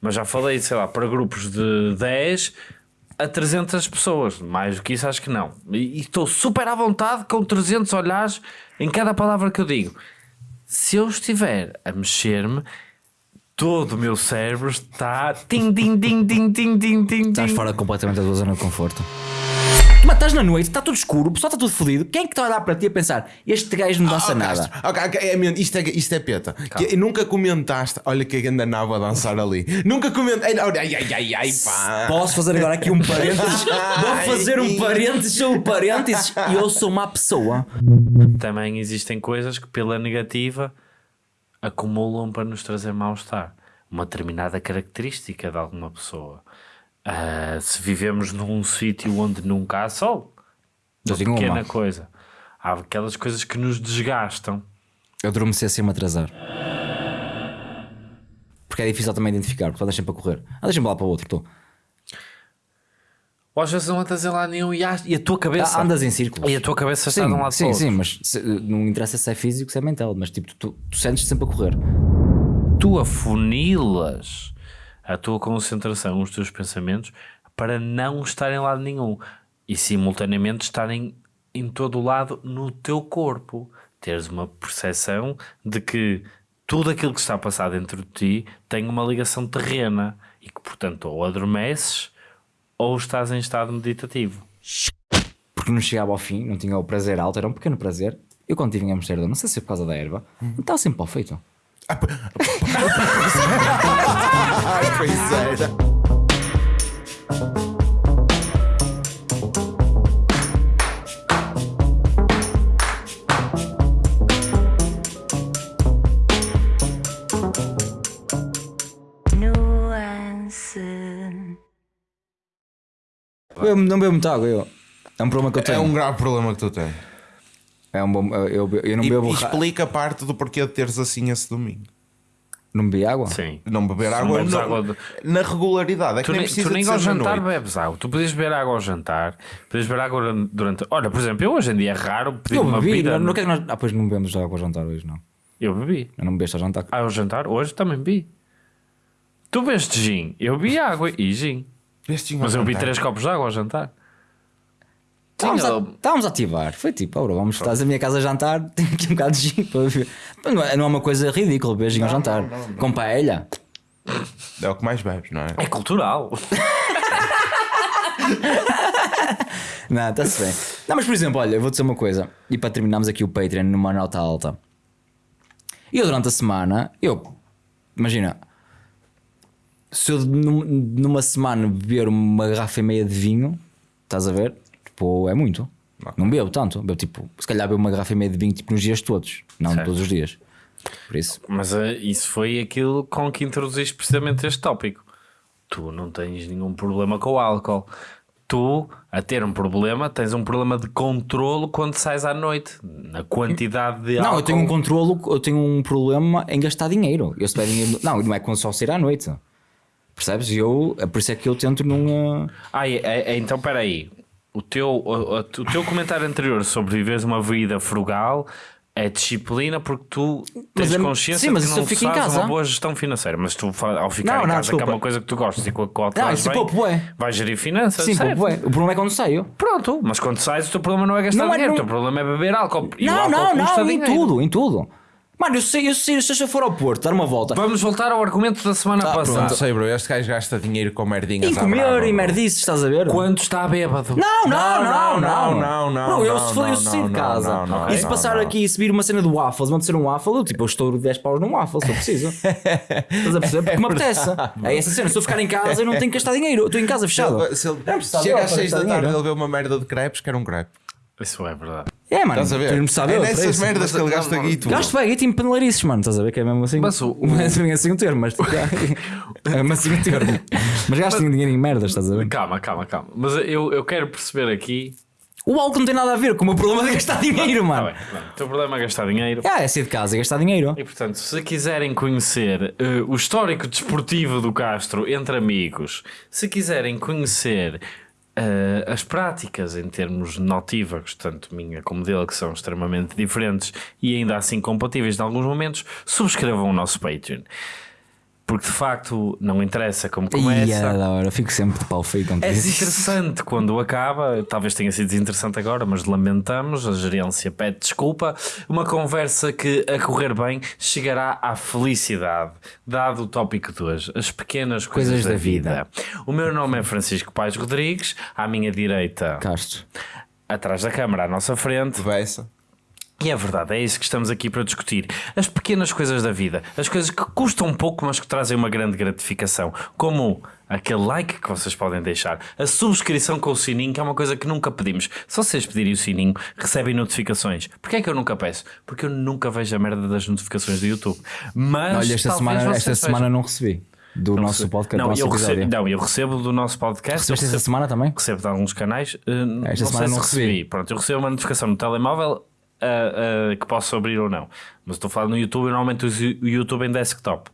Mas já falei, sei lá, para grupos de 10 a 300 pessoas. Mais do que isso, acho que não. E estou super à vontade com 300 olhares em cada palavra que eu digo. Se eu estiver a mexer-me, todo o meu cérebro está. Tim, tim, tim, tim, tim, tim, tim, Estás fora completamente da tua zona de conforto. Mas estás na noite, está tudo escuro, o pessoal está tudo fodido. Quem é que está a olhar para ti a pensar, este gajo não dança Oh, nada? Castro, ok, ok, é, isto, é, isto é peta. Que, nunca comentaste. Olha que anda nabo a dançar ali. Nunca comentaste. Ai, ai, ai, ai, ai, pá. Posso fazer agora aqui um parênteses? Vou fazer um parênteses sobre parênteses e eu sou uma pessoa. Também existem coisas que, pela negativa, acumulam para nos trazer mal-estar. Uma determinada característica de alguma pessoa. Ah, se vivemos num sítio onde nunca há sol, uma pequena uma. coisa. Há aquelas coisas que nos desgastam. Eu adormecer sem me atrasar. Porque é difícil também identificar, porque tu andas sempre a correr. Ah, deixa-me lá para o outro, estou. Ou às vezes não andas em lado nenhum e, há- e a tua cabeça. Ah, andas em círculos. E a tua cabeça está Sim, de um lado sim, para sim, mas se- não interessa se é físico, se é mental, mas tipo, tu, tu sentes-te sempre a correr. Tu afunilas a tua concentração, os teus pensamentos, para não estar em lado nenhum e simultaneamente estarem em todo o lado no teu corpo. Teres uma percepção de que tudo aquilo que está a passar dentro de ti tem uma ligação terrena e que, portanto, ou adormeces ou estás em estado meditativo. Porque não chegava ao fim, não tinha o prazer alto, era um pequeno prazer. Eu quando estive em Amsterdão, não sei se é por causa da erva, estava sempre mal feito. Era. nuance. Eu não bebo muita água, eu. É um problema que eu tenho. É um grave problema que tu tens. É um bom, eu, eu, não E, bebo e ra- explica parte do porquê de teres assim esse domingo. Não bebi água? Sim. Não beber não água, bebes não- água de- na regularidade. É que Tu nem, nem, precisa tu nem de ao jantar noite. bebes água. Tu podias beber água ao jantar, podias beber água durante. Olha, por exemplo, eu hoje em dia é raro pedir Eu uma bebi, bebida. não, não, que nós... Ah, pois não bebemos água ao jantar hoje, não. Eu bebi. Eu não bebeste ao jantar. Ah, ao jantar? Hoje também bebi. Tu bebeste gin, eu bebi água e gin. Mas eu bebi três copos de água ao jantar. Estávamos a, Tinha- estávamos a ativar. Foi tipo, ora, vamos estás à minha casa a jantar, tenho aqui um bocado de gin para Não é, não é uma coisa ridícula beber gin ao jantar. Com paella. É o que mais bebes, não é? É cultural. Não, está-se bem. Não, mas por exemplo, olha, eu vou dizer uma coisa. E para terminarmos aqui o Patreon numa nota alta. Eu durante a semana, eu, imagina, se eu num- numa semana beber uma garrafa e meia de vinho, estás a ver? Tipo, é muito. Não bebo tanto. Bebo tipo, se calhar bebo uma garrafa e meia de vinho tipo nos dias todos, não Certo. todos os dias. Por isso, Mas eh, isso foi aquilo com que introduziste precisamente este tópico. Tu não tens nenhum problema com o álcool. Tu, a ter um problema, tens um problema de controlo quando sais à noite. Na quantidade de álcool. Não, eu tenho um controlo, eu tenho um problema em gastar dinheiro. Eu se dinheiro. Não, não é quando só sair à noite. Percebes? E Eu, é por isso é que eu tento não. Ah, é- é- então peraí. O teu, o, o- o teu comentário anterior sobre viveres uma vida frugal é disciplina porque tu tens Mas é- consciência sim, mas que não eu fico em fazes casa. uma boa gestão financeira. Mas tu, ao ficar Não, em não, casa, que é desculpa. uma coisa que tu gostas e com a qual te Não, isso bem, pouco é. vais gerir finanças. Sim, certo? ué. O problema é quando saio. Pronto, mas quando sais, o teu problema não é gastar Não é- dinheiro, o não- teu problema é beber álcool. O não, não, não, em dinheiro. tudo, em tudo. Mano, eu sei, eu sei, se eu for ao Porto dar uma volta. Vamos voltar ao argumento da semana Tá, passada. Não sei, bro. Este gajo gasta dinheiro com merdinhas. Em comer brava, e merdices, estás a ver? Quando está bêbado. Não, não, não, não, não, não, Bro, eu não, se for, eu sair de casa não, não, e se não, passar não. aqui e subir uma cena do waffles, vão ser um waffle, eu tipo, eu estouro 10 paus num waffle se eu preciso. Estás a perceber? Porque me apetece. É essa cena, se eu ficar em casa eu não tenho que gastar dinheiro, eu estou em casa Se fechado. ele, se ele É chega às para 6 da gastar tarde dinheiro. ele vê uma merda de crepes, quer um crepe. Isso é verdade. É, mano, Estás a ver? de saber é nessas isso. merdas que ele gasta guito. Gasto bem, eu tenho panelarices, mano, estás a ver que é mesmo assim. Mas o- Não é bem assim um termo, mas tipo, é mesmo assim um termo. Mas gasto dinheiro em merdas, estás a ver? Calma, calma, calma. Mas eu, eu quero perceber aqui. O álcool não tem nada a ver com o meu problema de gastar dinheiro, Tá mano. bem, pronto. O teu problema é gastar dinheiro. Ah, é sair de casa e gastar dinheiro. E portanto, se quiserem conhecer eh, o histórico desportivo do Castro entre amigos, se quiserem conhecer eh, as práticas em termos notívagos, tanto minha como dele, que são extremamente diferentes e ainda assim compatíveis em alguns momentos, subscrevam o nosso Patreon. Porque de facto não interessa como Ia, começa. da hora, fico sempre de pau feio com É desinteressante quando acaba, talvez tenha sido desinteressante agora, mas lamentamos, a gerência pede desculpa. Uma conversa que, a correr bem, chegará à felicidade, dado o tópico de hoje, as pequenas coisas, Coisas da, da vida. O meu nome é Francisco Pais Rodrigues, à minha direita, Castro. atrás da câmara, à nossa frente. Beça. E é verdade, é isso que estamos aqui para discutir. As pequenas coisas da vida, as coisas que custam pouco, mas que trazem uma grande gratificação, como aquele like que vocês podem deixar, a subscrição com o sininho, que é uma coisa que nunca pedimos. Se vocês pedirem o sininho, recebem notificações. Porquê é que eu nunca peço? Porque eu nunca vejo a merda das notificações do YouTube. Mas Olha, esta semana, esta vejam. semana não recebi. Do nosso podcast, não, nosso eu episódio. recebo, não, eu recebo do nosso podcast. Recebeste eu esta recebo- semana também? recebo de alguns canais. não Esta sei semana se não recebi. Pronto, eu recebo uma notificação no telemóvel ah, ah, que posso abrir ou não. Mas estou falar no YouTube, normalmente o YouTube em desktop.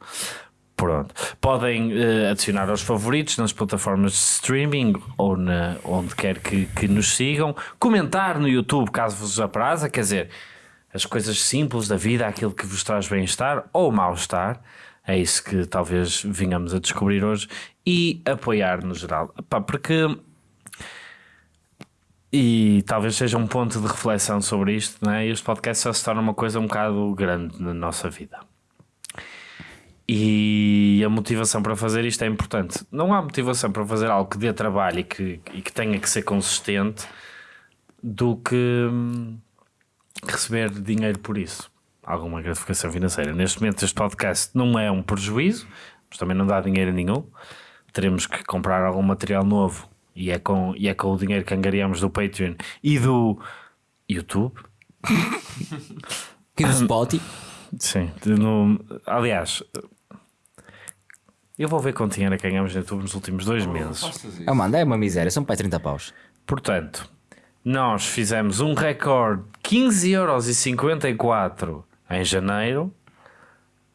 Pronto. Podem eh, adicionar aos favoritos nas plataformas de streaming ou na, onde quer que, que nos sigam. Comentar no YouTube caso vos apraza, quer dizer, as coisas simples da vida, aquilo que vos traz bem-estar ou mal-estar. É isso que talvez venhamos a descobrir hoje e apoiar no geral. Pá, porque e talvez seja um ponto de reflexão sobre isto, né? este podcast já se torna uma coisa um bocado grande na nossa vida. E a motivação para fazer isto é importante. Não há motivação para fazer algo que dê trabalho e que, e que tenha que ser consistente do que hum, receber dinheiro por isso. Alguma gratificação financeira. Neste momento, este podcast não é um prejuízo, mas também não dá dinheiro nenhum. Teremos que comprar algum material novo e é com, e é com o dinheiro que angariamos do Patreon e do YouTube. Aqui do Spotify. Sim, no- aliás, eu vou ver quanto dinheiro é que ganhamos no YouTube nos últimos dois meses. Ah, mano, é uma miséria, são para aí 30 paus. Portanto, nós fizemos um recorde 15,54€ em janeiro,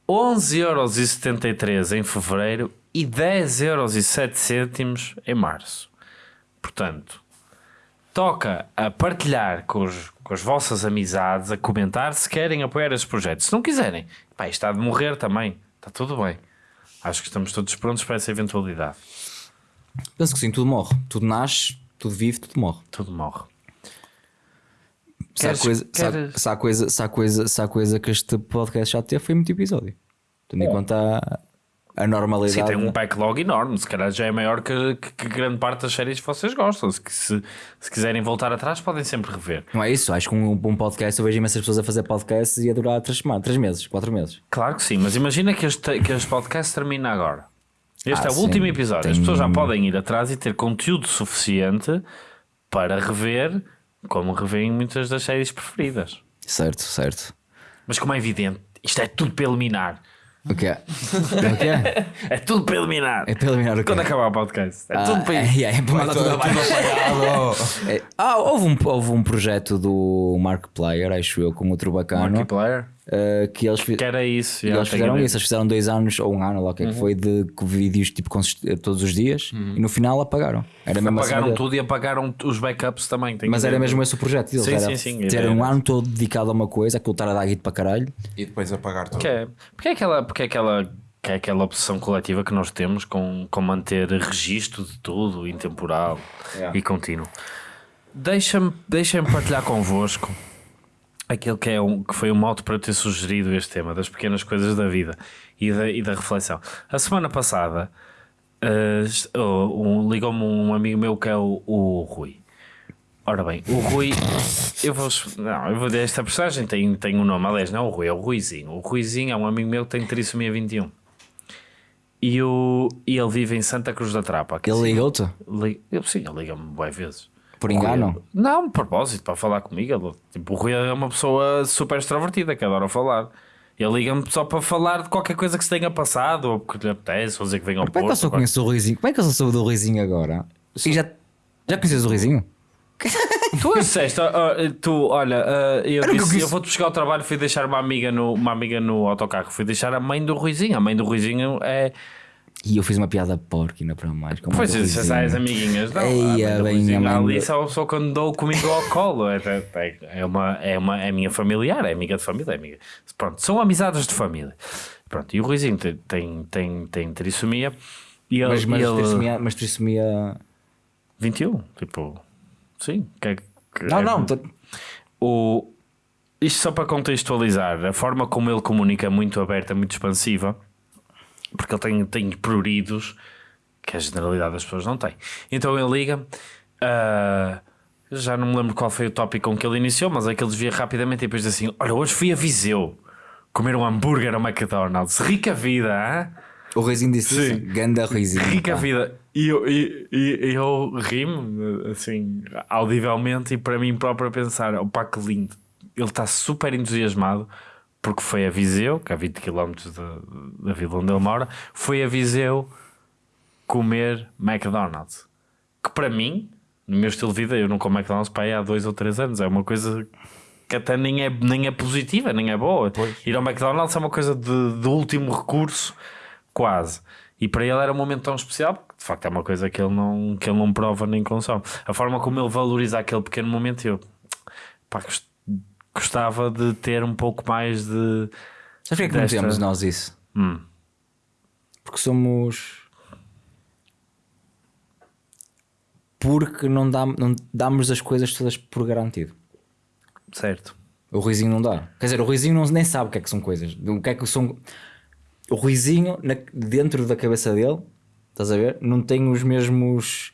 11,73€ em fevereiro e 10,07€ em março. Portanto, toca a partilhar com, os- com as vossas amizades, a comentar se querem apoiar estes projetos. Se não quiserem, pá, isto está de morrer também. Está tudo bem. Acho que estamos todos prontos para essa eventualidade. Penso que sim, tudo morre. Tudo nasce, tudo vive, tudo morre. Tudo morre. Se há Queres- coisa, se há- queres- se há coisa, se há coisa, se há coisa que este podcast já teve foi muito episódio. Tendo em conta a, a Sim, normalidade. tem um backlog enorme. Se calhar já é maior que, que- que grande parte das séries que vocês gostam. Se, se, se quiserem voltar atrás, podem sempre rever. Não é isso? Acho que um, um podcast, eu vejo imensas pessoas a fazer podcasts e a durar 3 semanas, 3 meses, 4 meses. Claro que sim, mas imagina que este, que este podcast termina agora. Este Ah, é o sim, último episódio. As tem- pessoas já podem ir atrás e ter conteúdo suficiente para rever, como revêem muitas das séries preferidas. Certo, certo. Mas como é evidente, isto é tudo para eliminar. O que é? O que é? É tudo para eliminar. É para eliminar o quê? Quando acabar o podcast. É Ah, tudo para é, é, é para mandar tudo abaixo. apagado. É, ah, houve um, houve um projeto do Mark Player, acho eu, com outro bacano, Multiplayer. Eh, que eles, Que era isso. e eles fizeram isso. Eles fizeram dois anos ou um ano, lá o que é que foi, de vídeos tipo consist- todos os dias e no final apagaram. Era mesmo assim. Apagaram tudo e apagaram os backups também. Mas era mesmo esse o projeto deles. Sim, era, sim, sim, era um ano todo dedicado a uma coisa, aquilo estar a dar guito para caralho. E depois apagar tudo. Que é, porque é aquela, porque é aquela, que é aquela obsessão coletiva que nós temos com, com manter registro de tudo, intemporal Yeah. e contínuo. Deixa-me deixa partilhar convosco aquilo que, é um, que foi um modo para eu ter sugerido este tema das pequenas coisas da vida e da, e da reflexão. A semana passada oh, um- ligou-me um amigo meu que é o, o Rui. Ora bem, o Rui, eu vou, não, eu vou dizer, esta personagem tem, tem um nome, aliás, não é o Rui, é o Ruizinho. O Ruizinho é um amigo meu que tem trissomia 21 e, o, e ele vive em Santa Cruz da Trapa. Ele ligou-te li- eu, sim, ele liga-me boas vezes. Por engano. Não, de propósito, para falar comigo. Ele, tipo, o Rui é uma pessoa super extrovertida que adora falar. Ele liga-me só para falar de qualquer coisa que se tenha passado, ou porque lhe apetece, ou dizer que vem ao Como é que eu Porto. só conheço o Ruizinho? Como é que eu só sou do Ruizinho agora? E já, já conheces o Ruizinho? Tu disseste, ó, tu, olha, ah, eu, disse, eu vou-te buscar ao trabalho, fui deixar uma amiga, no, uma amiga no autocarro, fui deixar a mãe do Ruizinho. A mãe do Ruizinho é, E eu fiz uma piada porquina para mais. com Pois, se Ruizinho. as amigas, não. Eia, a bem, a ali só, só quando dou comigo ao colo. É, é, é, uma, é, uma, é minha familiar, é amiga de família. É amiga. Pronto, são amizades de família. Pronto, e o Ruizinho tem, tem, tem, tem trissomia. E ele, Mas, mas, ele- trissomia, mas trissomia. 21, tipo, sim. Que, é que- Não, é- não. tô- O, isto só para contextualizar, a forma como ele comunica é muito aberta, muito expansiva, porque ele tem, tem pruridos que a generalidade das pessoas não tem. Então ele liga, ah, já não me lembro qual foi o tópico com que ele iniciou, mas é que ele desvia rapidamente e depois diz assim: Olha, hoje fui a Viseu comer um hambúrguer ao McDonald's, rica vida, hein? O Ruizinho disse Sim. isso. Ganda Ruizinho. rica pá. vida. E eu, e, e- eu ri-me, assim, audivelmente, e para mim próprio a pensar: opá, que lindo. Ele está super entusiasmado porque foi a Viseu, que é a 20 km da, da vila onde ele mora, foi a Viseu comer McDonald's. Que para mim, no meu estilo de vida, eu não como McDonald's para aí há dois ou três anos. É uma coisa que até nem é, nem é positiva, nem é boa. Ir ao McDonald's é uma coisa de, de último recurso, quase. E para ele era um momento tão especial, porque de facto é uma coisa que ele não, que ele não prova nem consome. A forma como ele valoriza aquele pequeno momento, eu pá, gostava de ter um pouco mais de. Sabes porquê que não temos nós isso? Hum. Porque somos. Porque não, dá, não damos as coisas todas por garantido. Certo. O Ruizinho não dá. Quer dizer, o Ruizinho não, nem sabe o que é que são coisas. O que é que são. O Ruizinho, na- dentro da cabeça dele, estás a ver? Não tem os mesmos.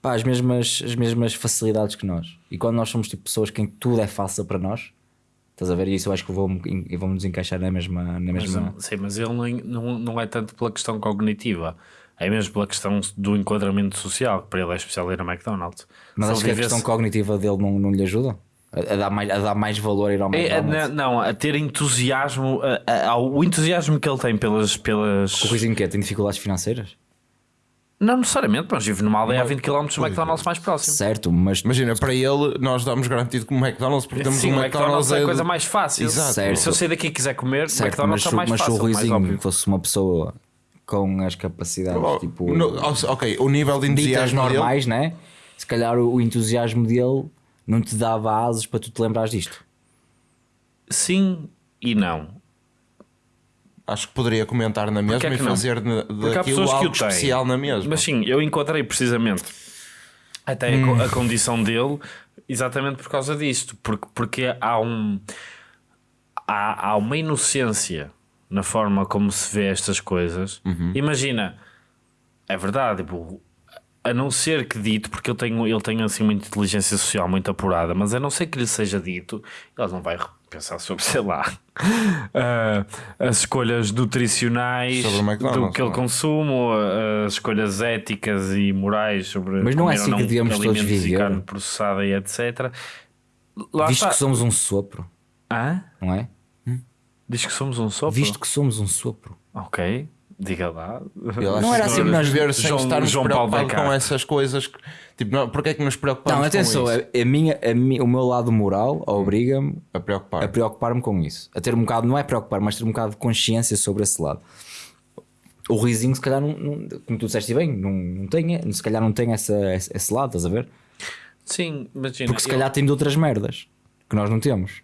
Pá, as mesmas, as mesmas facilidades que nós. E quando nós somos tipo pessoas que tudo é fácil para nós, estás a ver? E isso eu acho que vou-me vou nos encaixar na mesma. Na Mas, mesma... sim, mas ele não, não, não é tanto pela questão cognitiva, é mesmo pela questão do enquadramento social, que para ele é especial ir a McDonald's. Mas acho que a questão cognitiva dele não, não lhe ajuda a, dar mais, a dar mais valor a ir ao É, é, McDonald's. não, não, a ter entusiasmo, a- a- a- o entusiasmo que ele tem pelas. pelas... O Ruizinho que é? Tem dificuldades financeiras? Não necessariamente, mas vive numa aldeia a 20 km do McDonald's mais próximo. Certo, mas Imagina, para ele, nós damos garantido como McDonald's porque temos Sim, um o McDonald's é a coisa mais fácil. Exato. Certo. Se eu sair daqui e quiser comer, Certo, McDonald's mas, é mais mas se fácil. o Ruizinho fosse uma pessoa com as capacidades Oh, tipo no- ok, o nível de entusiasmo dele- normais, né? Se calhar o, o entusiasmo dele não te dava asas para tu te lembrares disto. Sim e não. Acho que poderia comentar na mesma é e fazer de- daquilo algo especial na mesma. Mas sim, eu encontrei precisamente até a co- a, condição dele exatamente por causa disto. Porque, porque há um. Há, há uma inocência na forma como se vê estas coisas. Imagina, é verdade, tipo, a não ser que dito, porque ele tem, ele tem assim uma inteligência social muito apurada, mas a não ser que lhe seja dito, ele não vai pensar sobre, sei lá, ah, as escolhas nutricionais Sobre o McDonald's, do que ele é? consome, ou, ah, as escolhas éticas e morais sobre Mas não é assim que devíamos todos e viver. carne processada e etc. Lá Visto está. que somos um sopro, Hã? não é? Diz que somos um sopro? Visto que somos um sopro. Ok, diga lá. Eu acho Não era que assim que nós- viver sem João- estarmos João Paulo preocupados com essas coisas. que- Tipo, não, porque é que nos preocupamos Não, atenção, com isso? a, a minha, a mi- o meu lado moral obriga-me A preocupar. a preocupar-me com isso. A ter um bocado, não é preocupar, mas ter um bocado de consciência sobre esse lado. O risinho, se calhar, não, não- como tu disseste bem, não, não tem, se calhar não tem essa, esse, esse lado, estás a ver? Sim, imagina. Porque se eu- calhar tem de outras merdas que nós não temos.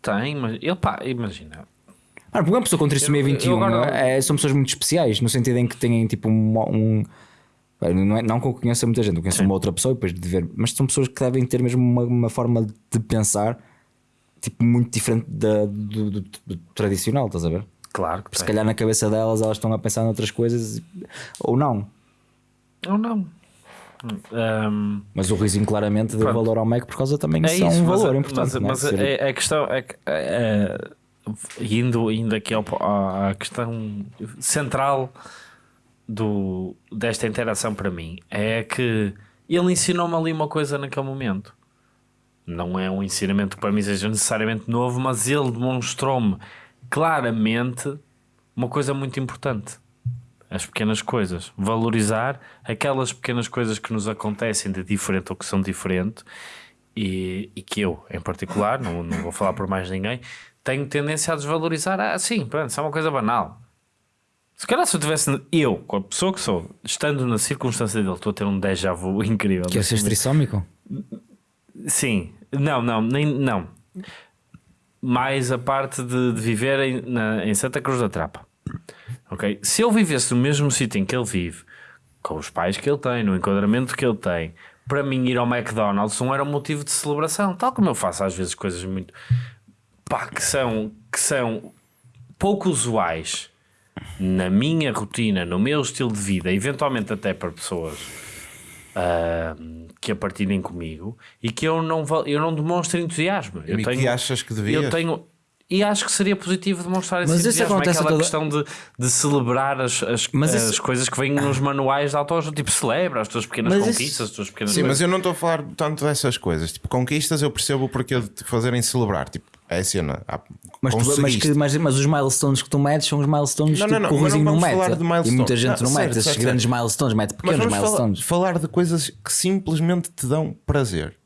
Tem, mas ele pá, imagina. Ah, porque uma pessoa com trissomia Eu- eu 21 agora- é, são pessoas muito especiais, no sentido em que têm tipo um. um não, é, não que eu conheça muita gente, eu conheço uma outra pessoa e depois de ver, mas são pessoas que devem ter mesmo uma, uma forma de pensar tipo muito diferente da, do, do- do tradicional, estás a ver? Claro que Se tem. calhar na cabeça delas elas estão a pensar noutras coisas ou não. Ou não. Ahm, Mas o risinho claramente deu Pronto. valor ao Mac por causa também é são isso, um valor a- importante. mas, não é? mas é, é a questão é, que, é, é, indo, indo aqui ao, à questão central do, desta interação para mim é que ele ensinou-me ali uma coisa naquele momento. Não é um ensinamento que para mim seja necessariamente novo, mas ele demonstrou-me claramente uma coisa muito importante. As pequenas coisas. Valorizar aquelas pequenas coisas que nos acontecem de diferente ou que são diferentes e, e que eu, em particular, não, não vou falar por mais ninguém, tenho tendência a desvalorizar. Ah, sim, pronto, isso é uma coisa banal. Se calhar se eu tivesse, eu, com a pessoa que sou, estando na circunstância dele, estou a ter um déjà vu incrível. Que é ser trissómico? Sim, não, não, nem, não. Mais a parte de, de viver em, na- em Santa Cruz da Trapa. Ok? Se eu vivesse no mesmo sítio em que ele vive, com os pais que ele tem, no enquadramento que ele tem, para mim ir ao McDonald's não era um motivo de celebração, tal como eu faço às vezes coisas muito pá, que são, que são pouco usuais na minha rotina, no meu estilo de vida, eventualmente até para pessoas ah, que a partilhem comigo e que eu não, eu não demonstro entusiasmo. Eu E que achas que devias? Eu tenho. E acho que seria positivo demonstrar esse Mas isso entusiasmo. acontece aquela toda- questão de, de celebrar as, as, Mas as isso- coisas que vêm nos manuais de autoajuda. Tipo, celebra as tuas pequenas Mas isso- conquistas, as tuas pequenas Sim, mas coisas. eu não estou a falar tanto dessas coisas. Tipo, conquistas eu percebo o porquê de te fazerem celebrar. Tipo, é a cena. Ah, Mas, tu- mas, que- mas, mas os milestones que tu metes são os milestones Não, não, não, que o mas não Ruizinho não vamos mete. falar de E milestones. muita gente Não, não, certo, mete esses certo, grandes milestones, mete Mas pequenos vamos falar, milestones. falar de coisas que simplesmente te dão prazer.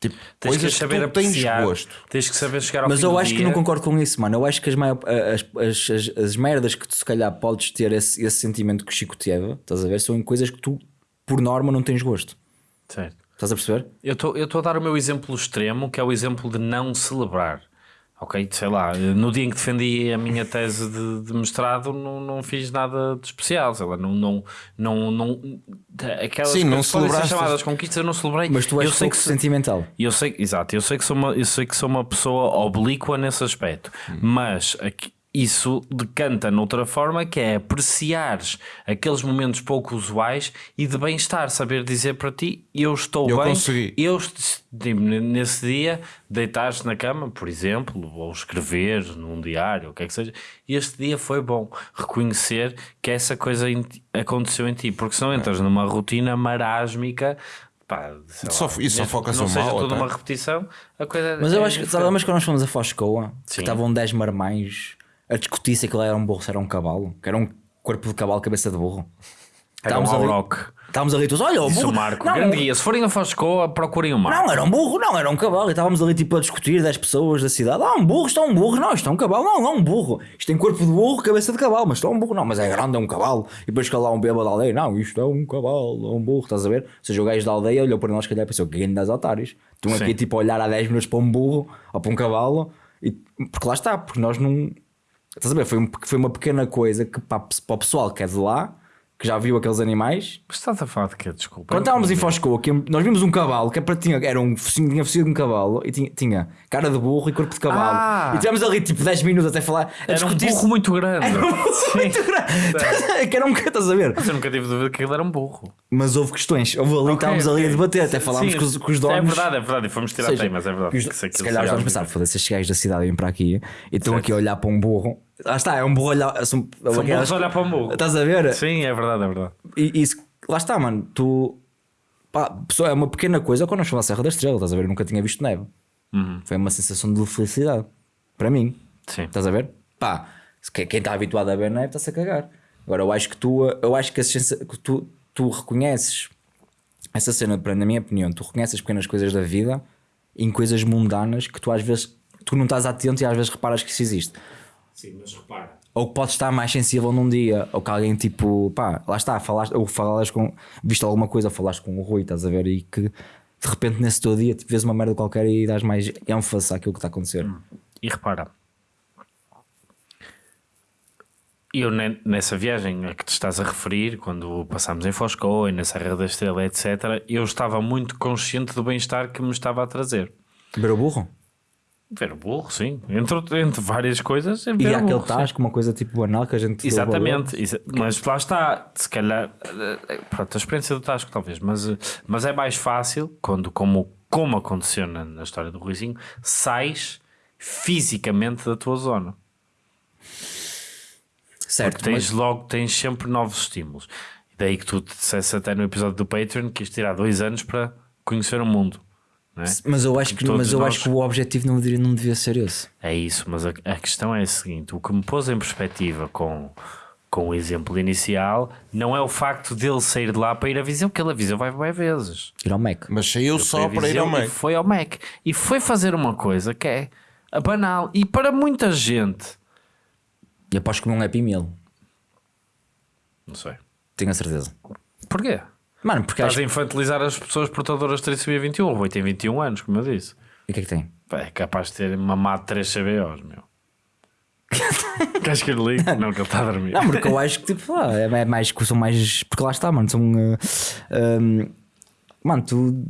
Tipo, Tens que coisas que, saber tu tens apreciar. gosto. Tens que saber chegar ao Mas fim eu do acho que dia. não concordo com isso, mano. Eu acho que as, maior, as, as, as, as merdas que tu se calhar podes ter esse, esse sentimento que o Chico teve, estás a ver? São em coisas que tu, por norma, não tens gosto. Certo. Estás a perceber? Eu estou a dar o meu exemplo extremo, que é o exemplo de não celebrar. Ok? Sei lá, no dia em que defendi a minha tese de, de mestrado, não, não fiz nada de especial. Sei lá, não. não, não, não aquelas Sim, não coisas que podem ser celebraste. chamadas conquistas, eu não celebrei. Mas tu és eu sei que se- sentimental. Eu sei, exato, eu sei que sou uma, eu sei que sou uma pessoa oblíqua nesse aspecto, mas aqui- isso decanta noutra forma que é apreciares aqueles momentos pouco usuais e de bem-estar, saber dizer para ti eu estou Eu bem, consegui. eu tipo, nesse dia deitares na cama, por exemplo, ou escrever num diário, o que é que seja, e este dia foi bom. Reconhecer que essa coisa em ti- aconteceu em ti, porque senão entras numa rotina marásmica. Pá, Só- lá, e só que não seja mal, toda até. uma repetição, a coisa Mas é eu acho que, lembras quando nós fomos a Foscoa, que estavam 10 marmães a discutir se aquilo era um burro, se era um cavalo, que era um corpo de cavalo, cabeça de burro. Era um Estávamos ali- Auroch. Estávamos ali todos, olha, o Isso, burro. Marco. Não, grande guia. Se forem a Foscoa, procurem o Marco. Não, era um burro, não, era um cavalo. E estávamos ali tipo a discutir 10 pessoas da cidade. Ah, um burro, isto é um burro, não, isto é um cavalo, não, não é um burro. Isto tem corpo de burro, cabeça de cavalo, mas isto é um burro, não, mas é grande, é um cavalo. E depois que lá um bêbado da aldeia, não, isto é um cavalo, é um burro, estás a ver? Ou seja, o gajo da aldeia olhou para nós, calhar, e pensou, que das otários. Estão aqui tipo a olhar há 10 minutos para um burro ou para um cavalo, e, porque lá está, porque nós não. Estás a ver? Foi, um- foi uma pequena coisa que para, para o pessoal que é de lá, que já viu aqueles animais, Mas estás a falar de quê? Desculpa. quando estávamos em Foscoa, que nós vimos um cavalo que é para- tinha, era um focinho, tinha focinho de um cavalo e tinha, tinha cara de burro e corpo de cavalo. Ah! E tivemos ali tipo 10 minutos até falar. A Era um burro muito grande. Era um burro Sim. muito grande. que era um estás a ver? Mas eu nunca tive dúvida que ele era um burro. Mas houve questões. Houve ali, estávamos ali a debater, até falámos com os, com os donos. É verdade, é verdade. E fomos tirar seja, temas, é verdade. os- Que se calhar os donos pensaram, foda-se, estes gajos da cidade vêm para aqui e estão aqui a olhar para um burro. Lá está, é um burro a olhar. São, São burros a olhar para um burro. Estás a ver? Sim, é verdade, é verdade. E isso, lá está, mano. Tu. Pá, é uma pequena coisa quando nós fomos à Serra da Estrela, estás a ver? Eu nunca tinha visto neve. Foi uma sensação de felicidade. Para mim. Sim. Estás a ver? Pá, quem está habituado a ver neve está-se a cagar. Agora, eu acho que tu, eu acho que, a que tu, tu reconheces essa cena, na minha opinião, tu reconheces as pequenas coisas da vida em coisas mundanas que tu às vezes tu não estás atento e às vezes reparas que isso existe. Sim, mas repara. Ou que podes estar mais sensível num dia, ou que alguém tipo, pá, lá está, falaste, ou falaste com, viste alguma coisa, falaste com o Rui, estás a ver, e que de repente nesse teu dia tipo, vês uma merda qualquer e dás mais ênfase àquilo que está a acontecer. E repara, eu ne- nessa viagem a que te estás a referir, quando passámos em Foscoa e na Serra da Estrela, etc., eu estava muito consciente do bem-estar que me estava a trazer. O burro? Ver o burro, sim. Entre, entre várias coisas, é E ver há o aquele tasco, uma coisa tipo banal que a gente. Exatamente, exa- mas lá está, se calhar, eh, pronto, a experiência do Tasco talvez, mas, eh, mas é mais fácil quando, como, como aconteceu na, na história do Ruizinho, sais fisicamente da tua zona. Certo, Porque tens mas, logo, tens sempre novos estímulos. E daí que tu te disseste até no episódio do Patreon que isto tirar dois anos para conhecer o mundo. Não é? mas eu acho que, Todos mas eu nós- acho que o objetivo não deveria, não devia ser esse. É isso, mas a, a questão é a seguinte: o que me pôs em perspectiva com, com o exemplo inicial não é o facto dele sair de lá para ir a visão, porque ele a visão vai várias vezes. Ir ao Mac. Mas saiu só para ir ao E meio. foi ao Mac. E foi fazer uma coisa que é banal. E para muita gente, E aposto que não é Happy Meal. Não sei. Tenho a certeza. Porquê? Mano, porque Estás acho a infantilizar as pessoas portadoras de trissomia 21. O Rui tem 21 anos, como eu disse. E o que é que tem? É capaz de ter mamado 3 CBOs, meu. Queres que eu lhe ligue? Não, que ele está a dormir. Não, porque eu acho que tipo, ah, é mais, são mais. Porque lá está, mano, são. uh, um, mano, tu.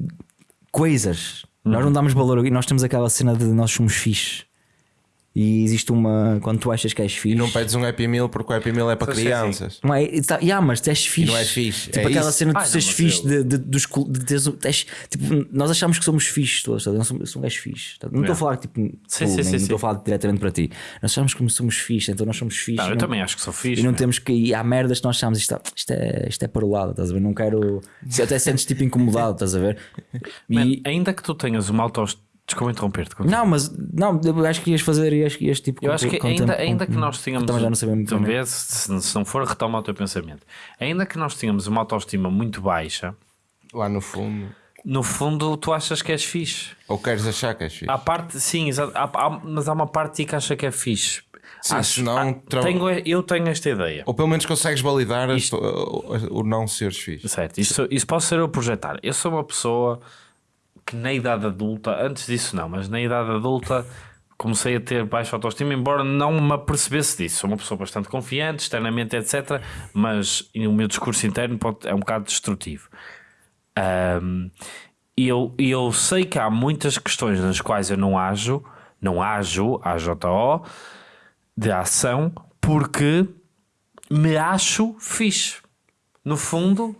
Coisas. Nós não damos valor e nós temos aquela cena de nós somos fixe. E existe uma. Quando tu achas que és fixe. E não pedes um Happy Meal porque o Happy Meal é para crianças. Não é? Tá, yeah, mas tu és fixe. não és fixe, Tipo é aquela isso. cena de tu seres fixe, de, de, dos de teres, teres- tipo, nós achamos que somos fixe todos. sabe? Eu sou, eu sou um gajo fixe. tá? Não estou a falar tipo, Sim, tu, sim, nem- sim, não estou a falar diretamente para ti. Nós achamos que somos fixe, então nós somos fixe. Não, eu não- também acho que sou fixe. E não meu. temos que ir. Há merdas que nós achamos isto, isto, é, isto é para o lado, estás a ver? Não quero. Se até sentes tipo incomodado, estás a ver? E- Man, ainda que tu tenhas uma autoestima. Desculpa interromper-te. Não, mas não, acho que ias fazer ias, ias tipo. Eu acho que com- ainda, com- ainda que nós tenhamos. Também já não sabemos bem. vês, se, se não for, retoma o teu pensamento. Ainda que nós tenhamos uma autoestima muito baixa, Lá no fundo. no fundo tu achas que és fixe. Ou queres achar que és fixe? Há parte, sim, exato, há- há- mas há uma parte de ti que acha que é fixe. Sim, senão ah, tra- tenho, eu tenho esta ideia. Ou pelo menos consegues validar as- o, o não seres fixe. Certo, isso, isso posso ser eu projetar. Eu sou uma pessoa que na idade adulta, antes disso não, mas na idade adulta comecei a ter baixa autoestima, embora não me apercebesse disso. Sou uma pessoa bastante confiante, externamente, etc. Mas o meu discurso interno pode, é um bocado destrutivo. Ahm, E eu, eu sei que há muitas questões nas quais eu não ajo, não ajo, AJO, de ação, porque me acho fixe. No fundo,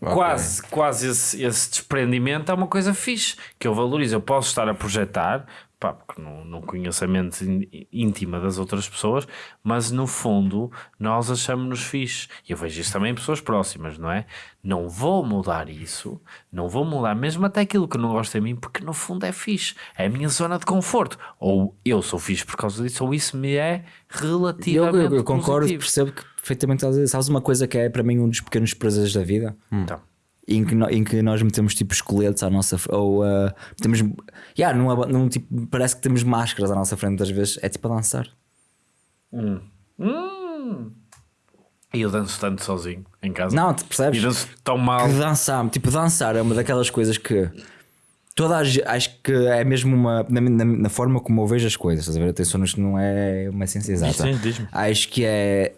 quase, quase esse, esse desprendimento é uma coisa fixe, que eu valorizo. Eu posso estar a projetar, pá, porque não, não conheço a mente ín- íntima das outras pessoas, mas no fundo nós achamos-nos fixe. E eu vejo isso também em pessoas próximas, não é? Não vou mudar isso, não vou mudar mesmo até aquilo que eu não gosto em mim, porque no fundo é fixe. É a minha zona de conforto. Ou eu sou fixe por causa disso, ou isso me é Eu, relativamente eu, eu concordo, positivo. percebo que perfeitamente estás a dizer. Sabes uma coisa que é para mim um dos pequenos prazeres da vida? Então, em que, no- em que nós metemos tipo esqueletos à nossa ou uh, temos yeah, num, aba- num tipo, parece que temos máscaras à nossa frente às vezes é tipo a dançar E eu danço tanto sozinho em casa. não, tu percebes? E danço tão mal. que dançar, tipo dançar é uma daquelas coisas que toda a, acho que é mesmo uma na, na- na forma como eu vejo as coisas, estás a ver? Atenção, isto não é uma ciência exata. Sim. Acho que é,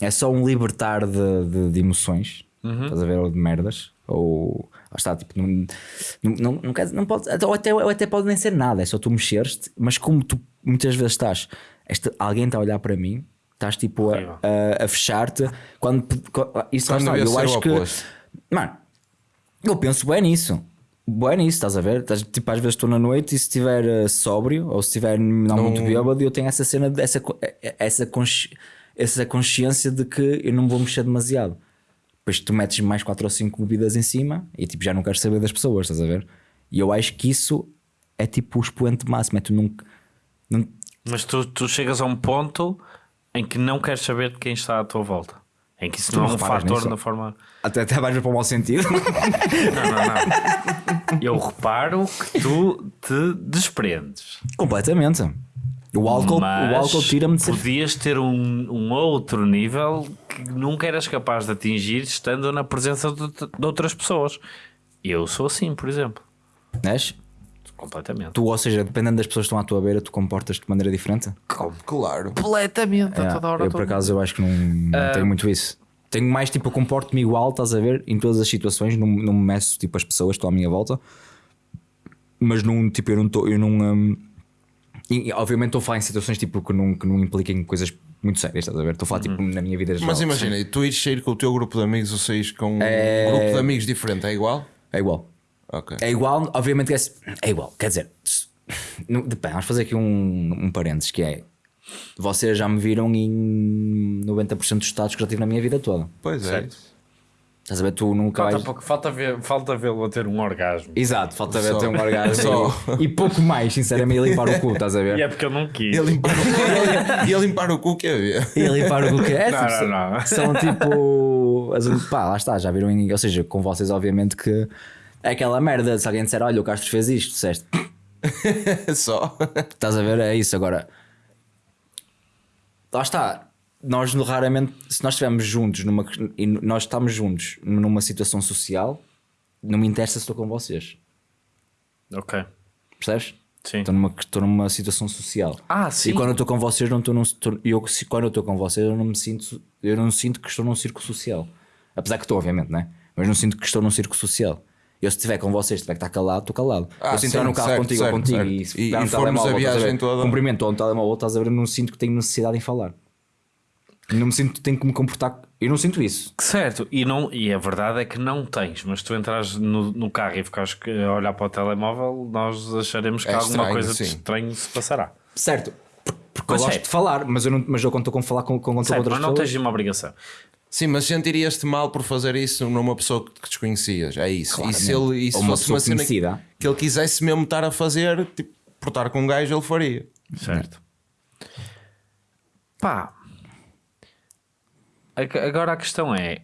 é só um libertar de, de, de emoções, Uhum. estás a ver? Ou de merdas, ou lá está, tipo, não, não, não, não, quer- não pode, ou até, ou até pode nem ser nada, é só tu mexeres-te, mas como tu muitas vezes estás, esta, alguém está a olhar para mim, estás tipo a, a, a fechar-te, quando, quando isso Quando está, eu acho que, mano, eu penso bem nisso. Bem nisso, estás a ver? Estás- tipo, às vezes estou na noite e se estiver eh, sóbrio ou se estiver não, muito bêbado, eu tenho essa cena, de- essa, eh, essa, consci- essa consciência de que eu não vou mexer demasiado. Depois tu metes mais 4 ou 5 bebidas em cima e tipo, já não queres saber das pessoas, estás a ver? E eu acho que isso é tipo o expoente máximo. É tu não, não, Mas tu, tu chegas a um ponto em que não queres saber de quem está à tua volta. Em que isso Tu não é um fator na forma. até, até vais para o mau sentido. Não, não, não. Eu reparo que tu te desprendes. Completamente. O álcool, mas o álcool tira-me de podias ter um, um outro nível que nunca eras capaz de atingir estando na presença de, de outras pessoas. Eu sou assim, por exemplo. Vês? Completamente. Tu, ou seja, dependendo das pessoas que estão à tua beira, tu comportas-te de maneira diferente? Claro. Completamente, a É, toda hora. eu, por acaso, eu acho que não, não tenho muito isso. Tenho mais tipo, eu comporto-me igual, estás a ver, em todas as situações, não, não me meço tipo as pessoas que estão à minha volta, mas não, tipo, eu não estou, eu não. hum, e, obviamente estou a falar em situações tipo que não, que não impliquem coisas muito sérias, estás a ver? Estou a falar tipo na minha vida geral. Mas imagina, e tu ires sair com o teu grupo de amigos ou saís com um É- grupo de amigos diferente, é igual? É igual. Ok. É igual, obviamente que é, é igual. Quer dizer, não- depende, vamos fazer aqui um, um parênteses que é. Vocês já me viram em 90% dos estados que já tive na minha vida toda. Pois é. Isso. Estás a ver? Tu nunca Falta, vais. pouco, falta, ver, falta vê-lo a ter um orgasmo. Exato, falta ver Só. ter um orgasmo Só. e, e pouco mais, sinceramente, e limpar o cu, estás a ver? E é porque eu não quis. E a limpar o cu, e a limpar o cu que havia. E limpar o cu que é? Não, tipo, não, não. São tipo. as- Pá, lá está, já viram. em- Ou seja, com vocês, obviamente, que é aquela merda. Se alguém disser, olha, o Castro fez isto, disseste, Só. estás a ver? É isso agora. Lá está. Nós raramente, se nós estivermos juntos numa, e nós estamos juntos numa situação social, não me interessa se estou com vocês. Ok. Percebes? Sim. Estou numa, estou numa situação social. Ah, sim. E quando eu estou com vocês, não estou num, estou- eu, se, quando eu estou com vocês, eu não me sinto, eu não sinto que estou num círculo social. Apesar que estou, obviamente, né? Mas não sinto que estou num círculo social. Eu, se estiver com vocês, se tiver que estar calado, estou calado. Ah, eu se entrar no carro certo, contigo ou certo, contigo certo. e se E- pegar e um formos telemóvel, a viagem ver, toda. cumprimento ou um telemóvel, estás a ver, eu não sinto que tenho necessidade em falar. Não me sinto tenho que me comportar. Eu não sinto isso. Certo, e, não, e a verdade é que não tens, mas tu entras no, no carro e ficares a olhar para o telemóvel, nós acharemos que É alguma estranho, coisa de estranho se passará. Certo. Porque Mas eu gosto é. de falar, mas eu, não, mas eu estou com falar com, com, com Certo, outras mas não pessoas. tens uma obrigação. Sim, mas sentirias-te mal por fazer isso numa pessoa que desconhecias. É isso. E se ele e se uma fosse uma cena conhecida. que ele quisesse mesmo estar a fazer, tipo, portar com um gajo, ele faria. Certo. Pá. Ag- Agora a questão é: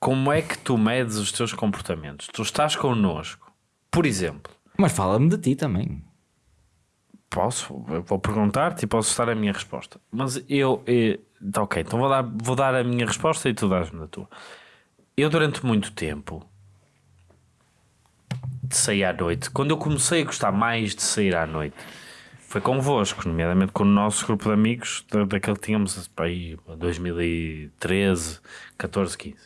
como é que tu medes os teus comportamentos? Tu estás connosco, por exemplo. Mas fala-me de ti também. Posso, eu vou perguntar-te e posso dar a minha resposta. Mas eu, eh, tá ok, então vou dar, vou dar a minha resposta e tu dás-me a tua. Eu, durante muito tempo, de sair à noite, quando eu comecei a gostar mais de sair à noite, foi convosco, nomeadamente com o nosso grupo de amigos, da, daquele que tínhamos pá, aí, 2013, 14, 15.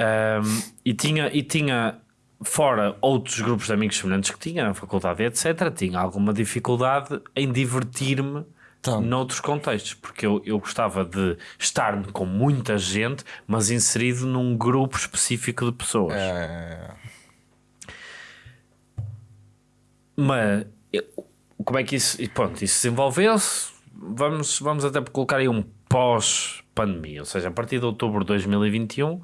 Um, e, tinha, e tinha, fora outros grupos de amigos semelhantes que tinha na faculdade, etc., tinha alguma dificuldade em divertir-me Então. noutros contextos, porque eu, eu gostava de estar com muita gente, mas inserido num grupo específico de pessoas. É, Mas como é que isso, pronto, isso desenvolveu-se? Vamos, vamos até colocar aí um pós-pandemia, ou seja, a partir de outubro de 2021,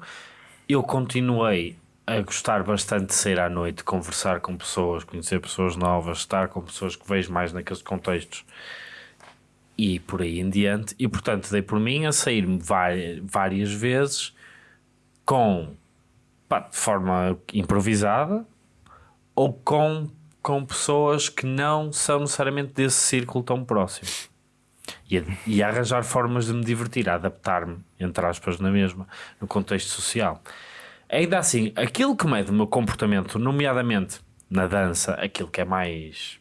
eu continuei a gostar bastante de sair à noite, conversar com pessoas, conhecer pessoas novas, estar com pessoas que vejo mais naqueles contextos e por aí em diante. E portanto, dei por mim a vari- várias vezes com pá, de forma improvisada ou com, com pessoas que não são necessariamente desse círculo tão próximo. E, e arranjar formas de me divertir, adaptar-me, entre aspas, na mesma, no contexto social. Ainda assim, aquilo que mede o meu comportamento, nomeadamente na dança, aquilo que é mais.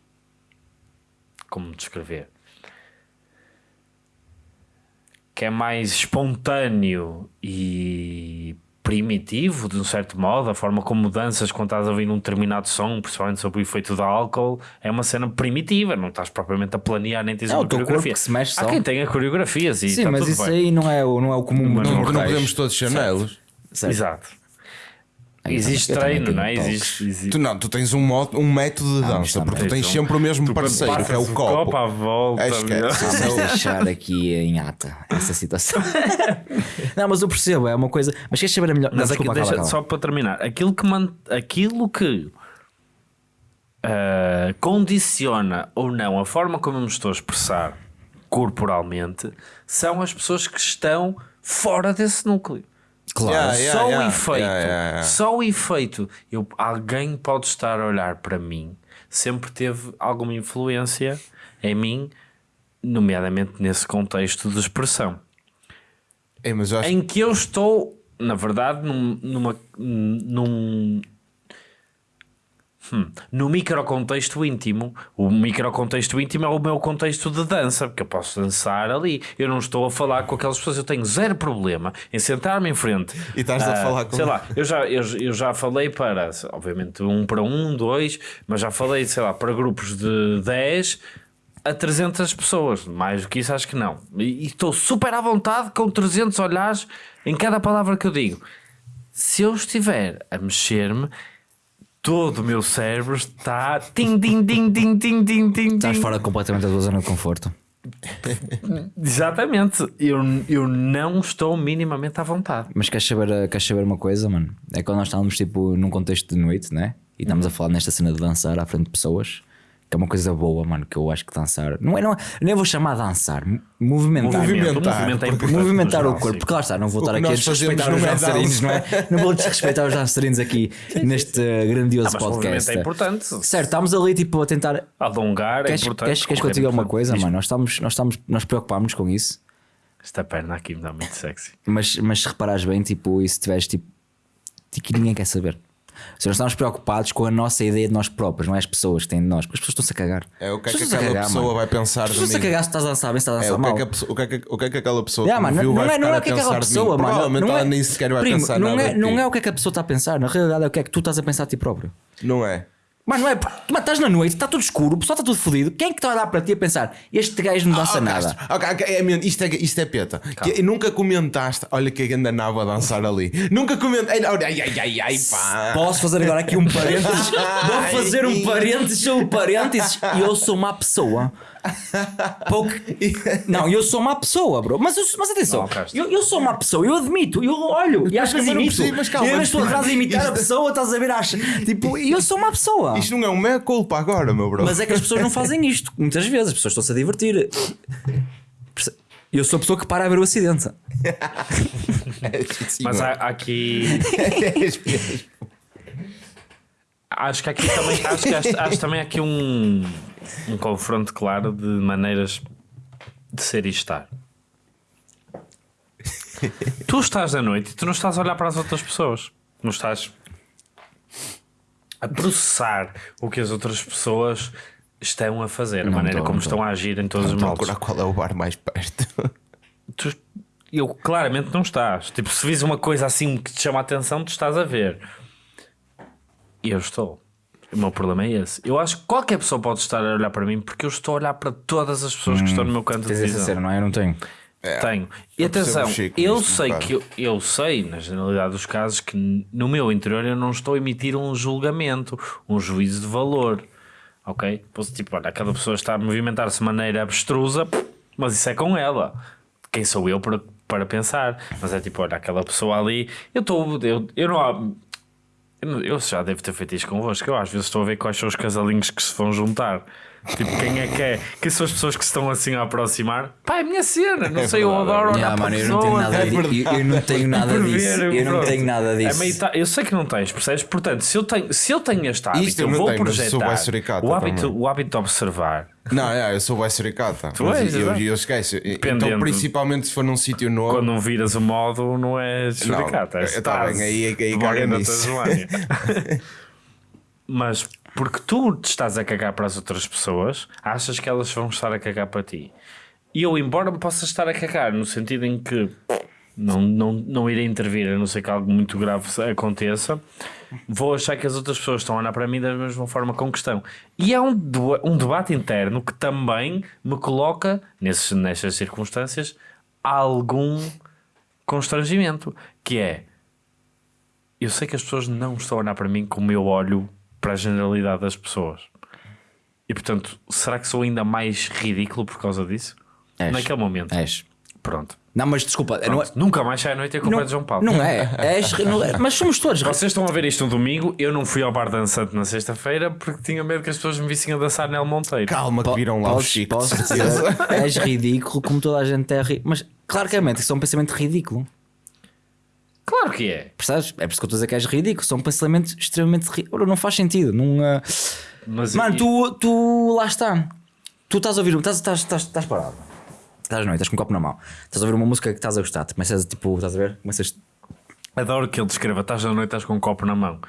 Como descrever? Que é mais espontâneo e primitivo, de um certo modo, a forma como danças quando estás a ouvir um determinado som, principalmente sobre o efeito do álcool, é uma cena primitiva, não estás propriamente a planear nem tens É o uma coreografia. que se mexe Há só. quem tenha coreografias e Sim, está mas tudo isso bem. aí não é, o- não é o comum. Não, não não podemos todos chanelos. Certo. Exato. Existe treino, não é? Existe, existe. Tu não, tu tens um, mo- um método de dança, isto porque tu tens sempre o mesmo parceiro, que é o Passas copo. à volta. É, esquece. Vamos deixar aqui em ata essa situação. não, mas eu percebo, é uma coisa. Mas queres saber a melhor. Não, Mas aqui, desculpa, deixa, cala, cala. só para terminar, aquilo que, man- aquilo que ah, condiciona ou não a forma como eu me estou a expressar corporalmente são as pessoas que estão fora desse núcleo. Claro. Yeah, yeah, só o yeah, efeito, yeah, yeah, yeah. só o efeito, eu, alguém pode estar a olhar para mim, sempre teve alguma influência em mim, nomeadamente nesse contexto de expressão É, acho em que eu estou, na verdade, num, numa, num, hum, no microcontexto íntimo. O microcontexto íntimo é o meu contexto de dança, porque eu posso dançar ali. Eu não estou a falar com aquelas pessoas, eu tenho zero problema em sentar-me em frente. E estás a Ah, falar com- Sei lá, eu já, eu, eu já falei para, obviamente, um para um, dois, mas já falei, sei lá, para grupos de 10 a 300 pessoas. Mais do que isso, acho que não. E, e estou super à vontade com 300 olhares em cada palavra que eu digo. Se eu estiver a mexer-me, todo o meu cérebro está. Tim, tim, tim, tim, tim, tim, tim, Estás fora completamente da tua zona de conforto. Exatamente. Eu, eu não estou minimamente à vontade. Mas queres saber, queres saber uma coisa, mano? É quando nós estávamos tipo num contexto de noite, né? E estamos a falar nesta cena de dançar à frente de pessoas, que é uma coisa boa, mano. Que eu acho que dançar não é, não é nem vou chamar de dançar, mo- movimentar. Movimentar, o movimento é Movimentar no o corpo, sim. porque lá está, não vou estar aqui a desrespeitar os é dançarinos, não é? Não vou desrespeitar os dançarinos aqui neste eh, grandioso Ah, movimento podcast. é importante. Certo, estamos ali tipo a tentar Alongar é Queres, importante. queres, queres que eu correr te diga é uma importante. coisa, Diz-me. mano? Nós, estamos, nós, estamos, nós preocupámos com isso. Esta perna aqui me dá muito sexy. Mas, mas se reparares bem, tipo, e se tiveres tipo, tipo, que ninguém quer saber. Se nós estamos preocupados com a nossa ideia de nós próprios, não é as pessoas que têm de nós, porque as pessoas estão-se a cagar. É o que é que estão-se aquela cagar, pessoa mano. vai pensar As de pessoas estão a mim. cagar se estás a dançar bem, se estás a É, dançar o, que é mal. o, que é que, o que é que aquela pessoa Yeah, mano, viu não, vai é, não é o que é aquela pessoa, mim? mano. Provavelmente não ela é, nem sequer vai primo, pensar não nada é, não é o que é que a pessoa está a pensar, na realidade é o que é que tu estás a pensar de ti próprio. Não é? Mano, não é? porque Tu estás na noite, está tudo escuro, o pessoal está tudo fodido. Quem é que está a olhar para ti a pensar? Este gajo não dança Oh, nada. Castro, ok, ok, é, isto, é, isto é peta. Que nunca comentaste, olha que a nava a dançar ali. Nunca comentaste. Ai, ai, ai, ai, ai, pá. Posso fazer agora aqui um parênteses? Vou fazer um parênteses sobre parênteses. E eu sou uma pessoa. Pouco... Não, eu sou uma pessoa, bro. Mas, eu- mas atenção, Não, eu, eu sou uma pessoa, eu admito, eu olho e acho que Mas eu não imito. percebo, mas calma, eu estou atrás a imitar a isto- pessoa, estás a ver? Acha. Tipo, eu sou uma pessoa. Isto não é um meia culpa agora, meu bro. Mas é que as pessoas não fazem isto. Muitas vezes as pessoas estão-se a divertir. Eu sou a pessoa que para a ver o acidente. Sim, Mas há, há aqui. Acho que aqui também. Acho que acho, acho também aqui um, um confronto claro de maneiras de ser e estar. Tu estás à noite e tu não estás a olhar para as outras pessoas. Não estás a processar o que as outras pessoas estão a fazer, a Não maneira estou, como não estão a agir em todos os Estou a modos. procurar qual é o bar mais perto. Tu- eu claramente não estás. Tipo, se vis uma coisa assim que te chama a atenção, tu estás a ver. E eu estou. O meu problema é esse. Eu acho que qualquer pessoa pode estar a olhar para mim porque eu estou a olhar para todas as pessoas que estão no meu canto de visão. cena, não é? Eu não tenho. Tenho. E atenção, Chico eu sei que eu, eu sei, na generalidade dos casos, que no meu interior eu não estou a emitir um julgamento, um juízo de valor. Ok? Posso, tipo, olha, aquela pessoa está a movimentar-se de maneira abstrusa, mas isso é com ela. Quem sou eu para, para pensar? Mas é tipo, olha, aquela pessoa ali, eu estou. Eu, eu não. Eu já devo ter feito isto convosco. Eu às vezes estou a ver quais são os casalinhos que se vão juntar. Tipo, quem é que é? Quem são as pessoas que se estão assim a aproximar? Pá, é a minha cena. Não É sei, eu adoro é olhar Yeah, para mano, eu não tenho nada é. Eu, eu não tenho nada Por disso. ver, Eu não tenho nada É disso. meio ta- Eu sei que não tens, percebes? Portanto, se eu tenho, se eu tenho este hábito, Isto eu eu vou tenho, projetar suricata o hábito, também. o hábito de observar. Não, é, eu sou bué suricata. Tu és, eu, eu esqueço. Então, Dependendo. principalmente se for num sítio novo. Quando não viras o modo, não é suricata. é eu- tá stase, bem, aí- aí caga nisso. Mas porque tu te estás a cagar para as outras pessoas, achas que elas vão estar a cagar para ti. E eu, embora me possa estar a cagar, no sentido em que não, não, não irei intervir, a não ser que algo muito grave aconteça, vou achar que as outras pessoas estão a olhar para mim da mesma forma com que estão. E é um, um debate interno que também me coloca, nesses, nestas circunstâncias, algum constrangimento, que é eu sei que as pessoas não estão a olhar para mim como eu olho para a generalidade das pessoas. E portanto, será que sou ainda mais ridículo por causa disso? És. Naquele momento. És. Pronto. Não, mas desculpa, não é. Nunca mais sai à noite a culpa Não, é de João Paulo. não é. És, não é. Mas somos todos. Vocês estão a ver isto no domingo. Eu não fui ao bar dançante na sexta-feira porque tinha medo que as pessoas me vissem a dançar Nel Monteiro. Calma, que viram lá os chicos. posso dizer, és ridículo como toda a gente é ridículo. Mas claramente isso é um pensamento ridículo. Claro que é. Percebes? É por isso que eu estou a dizer que és ridículo. São pensamentos extremamente ridículos. Não faz sentido. Não, ah, Mas Mano, tu, tu lá está. Tu estás a ouvir, estás, estás, estás, estás parado. Estás à noite, estás com um copo na mão. Estás a ouvir uma música que estás a gostar. Tu Começas tipo, estás a ver? Começas. Adoro que ele descreva: estás na noite, estás com um copo na mão.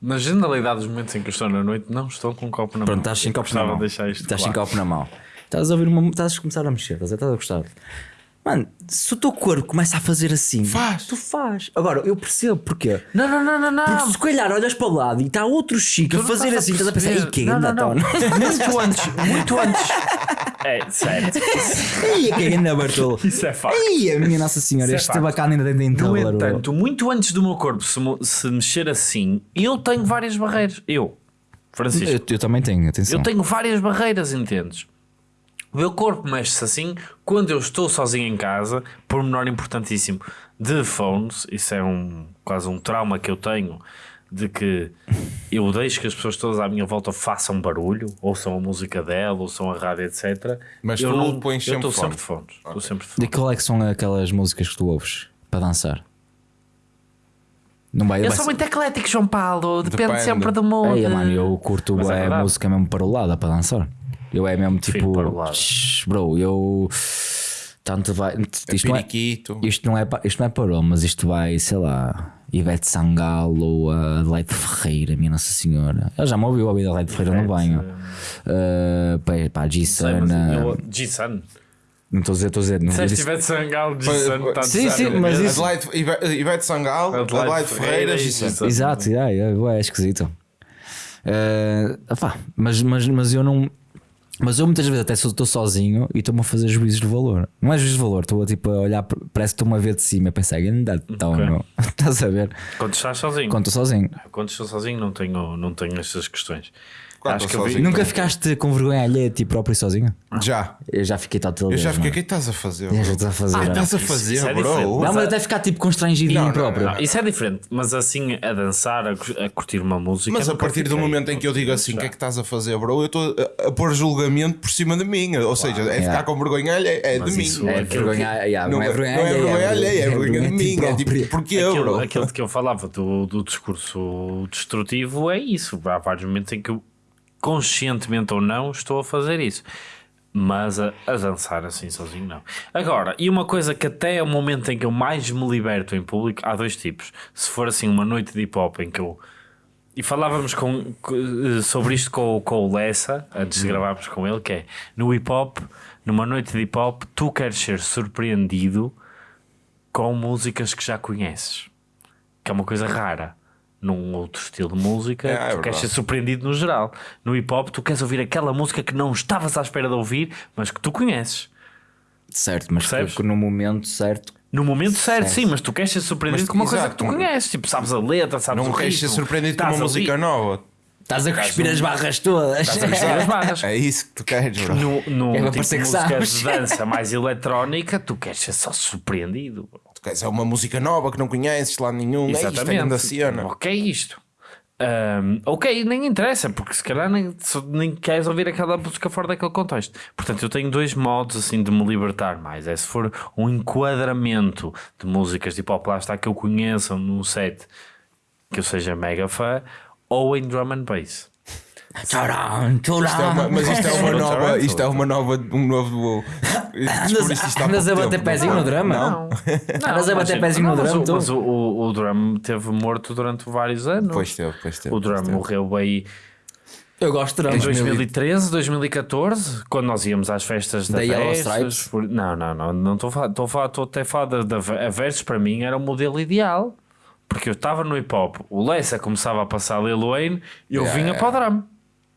Na generalidade dos momentos em que eu estou na noite, não estou com um copo na Pronto, mão. estás sem Eu copos na mão. de deixar isto Estás claro. sem copo na mão. Estás a ouvir uma. Estás a começar a mexer, estás a, estás a gostar. Mano, se o teu corpo começa a fazer assim, Faz. tu faz. Agora, eu percebo porquê. Não, não, não, não, não. Porque se calhar olhas para o lado e está outro chico a fazer assim, estás a pensar, perceber. ei, que não. Muito antes, muito antes. É, certo. Ei, que ganda Bartolo. Isso é facto. Ei, a minha Nossa Senhora, é este bacana ainda tem dentro No entanto, muito antes do meu corpo se, se mexer assim, eu tenho várias barreiras. Eu, Francisco, eu, eu também tenho, atenção. eu tenho várias barreiras, entendes? O meu corpo mexe-se assim quando eu estou sozinho em casa, por menor importantíssimo, de phones. Isso é um quase um trauma que eu tenho de que eu deixo que as pessoas todas à minha volta façam barulho, ouçam a música dela, ouçam a rádio, etc. Mas eu tu não pões eu sempre estou sempre de fones. Estou sempre de De fones. qual é que são aquelas músicas que tu ouves para dançar? Não vai, Eu vai sou ser- muito eclético, João Paulo. Depende, Depende. sempre do mundo. Ei, mano, eu curto Mas é música mesmo parolada para dançar. Eu é mesmo tipo. parolada. "Shh, Bro, eu. Tanto vai. Isto não, é, isto, não é, isto não é parou, mas isto vai, sei lá, Ivete Sangalo, a Adelaide Ferreira, minha Nossa Senhora. Ele já me ouviu a vida Adelaide Ferreira no banho. Uh, pá, G-Sun. G-Sun. Não estou a dizer, estou a dizer. Não Se disse- tivesse Sangalo, G-Sun, Sim, sim, mas isso- Adelaide, Ive- Ivete Sangal, Adelaide Adelaide Ferreira e. Gisele. Exato, yeah, yeah, é esquisito. Eh, opá, mas, mas, mas eu não. Mas eu muitas vezes até estou sozinho e estou-me a fazer juízes de valor. Não é juízes de valor, estou a, tipo, a olhar, parece que estou-me a ver de cima e pensar, anda tão, Ok. não. Estás a ver? Quando estás sozinho. Quando estou sozinho. Quando estou sozinho não tenho, não tenho estas questões. Quando Acho eu sozinho. Nunca ficaste com vergonha alheia de ti próprio sozinho? Já. Eu já fiquei tal Eu já fiquei, o que é que estás a fazer? Já bro? estás a fazer. Ah, não. estás a Isso- fazer, isso é bro? diferente. Não, Mas a- até ficar tipo constrangido em Não, mim não, próprio. não. Isso é diferente, mas assim a dançar, a, cu- a curtir uma música. Mas a nunca partir do fiquei. momento em que eu digo assim, o que é que estás a fazer, bro? Eu estou a, a pôr julgamento por cima de mim. Ou seja, é ficar com vergonha alheia, é de mim. isso É aquilo vergonha, yeah, não, Não é é vergonha não é alheia, vergonha alheia, é vergonha de mim. É tipo, porquê, Aquilo, bro? aquilo de que eu falava do, do discurso destrutivo é isso. Há vários momentos em que eu, conscientemente ou não, estou a fazer isso. Mas a, a dançar assim sozinho, não. Agora, e uma coisa que até é o momento em que eu mais me liberto em público, há dois tipos. Se for assim uma noite de hip hop em que eu. E falávamos com, com- sobre isto com, o- com o Lessa, antes de gravarmos com ele, que é no hip hop, numa noite de hip hop, tu queres ser surpreendido com músicas que já conheces, que é uma coisa rara. Num outro estilo de música, É, é tu queres verdade. ser surpreendido no geral. No hip hop, tu queres ouvir aquela música que não estavas à espera de ouvir, mas que tu conheces. Certo, mas Percebes? que no momento certo. No momento certo, Certo. sim, mas tu queres ser surpreendido Mas, com uma coisa exato, que tu não- conheces. Tipo, sabes a letra, sabes Não o queres ser surpreendido com uma a música ouvir- nova. Estás a cuspir as barras todas. Estás a cuspir as barras. É isso que tu queres, bro. No, no É tipo de que música sabes. de dança mais eletrónica, tu queres ser só surpreendido. Tu queres é uma música nova que não conheces lá nenhum. É isto, é. O que é isto? Ahm, ok, nem interessa, porque se calhar nem, nem queres ouvir aquela música fora daquele contexto. Portanto, eu tenho dois modos assim de me libertar mais. É se for um enquadramento de músicas tipo pop lá está que eu conheça num set que eu seja mega fã, ou em drum and bass. Tcharam, tcharam. Isto é uma- mas isto é uma nova, isto é uma nova, um novo. Andas a pouco bater pezinho não? no drama? Não, Andas a bater pezinho no não, mas drum, o- drum teve morto durante vários anos. Pois teve, pois teve. O drum morreu aí Eu gosto de em drama. 2013, 2014, quando nós íamos às festas da Da Versus, por- Não, não, não, não estou a falar, estou a falar, estou até a falar da, da a Versus para mim era o modelo ideal. Porque eu estava no hip hop, o Lessa começava a passar Lil Wayne e eu Yeah, vinha para o drum,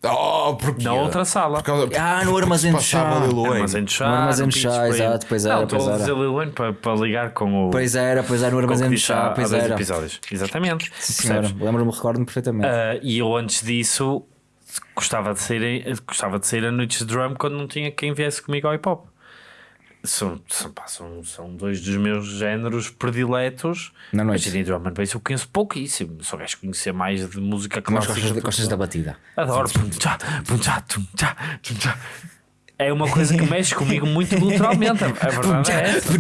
Oh, porque na outra sala. Por causa, Ah, no armazém de chá. Armazém de chá, No armazém de chá, exato, pois era, Não, pois a era. dizer Lil Wayne para, para ligar com o. Pois era, pois era, no armazém de chá, há pois era. episódios. Exatamente. Senhora, percebes? lembro-me, recordo-me perfeitamente. Ah, e eu antes disso gostava de, sair, gostava de sair a noites de drum quando não tinha quem viesse comigo ao hip hop. São, são, pá, são, são dois dos meus géneros prediletos. Na noite. Mas em drum and bass eu conheço pouquíssimo. Só queres conhecer mais de música Mas clássica. gostas, de- gostas da batida. Adoro. É uma coisa que mexe comigo muito culturalmente. A, a verdade é essa.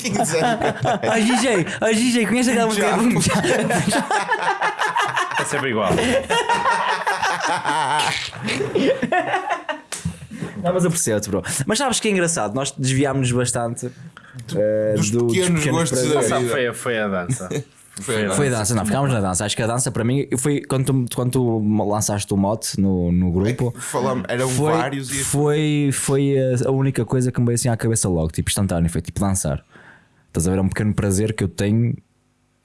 Quem quiser. A DJ, a DJ, conhece aquela música? É sempre igual. Não, mas eu percebo, bro. Mas sabes que é engraçado? Nós desviámos-nos bastante eh, Dos do- pequenos gostos da vida. Foi, a- foi a dança. Foi, Foi a dança, não, ficámos na dança. Acho que a dança para mim foi quando tu, quando tu lançaste o mote no, no grupo. Falamos, eram Foi, vários e foi, foi a, a única coisa que me veio assim à cabeça logo, tipo instantâneo, foi tipo dançar. Estás a ver? É um pequeno prazer que eu tenho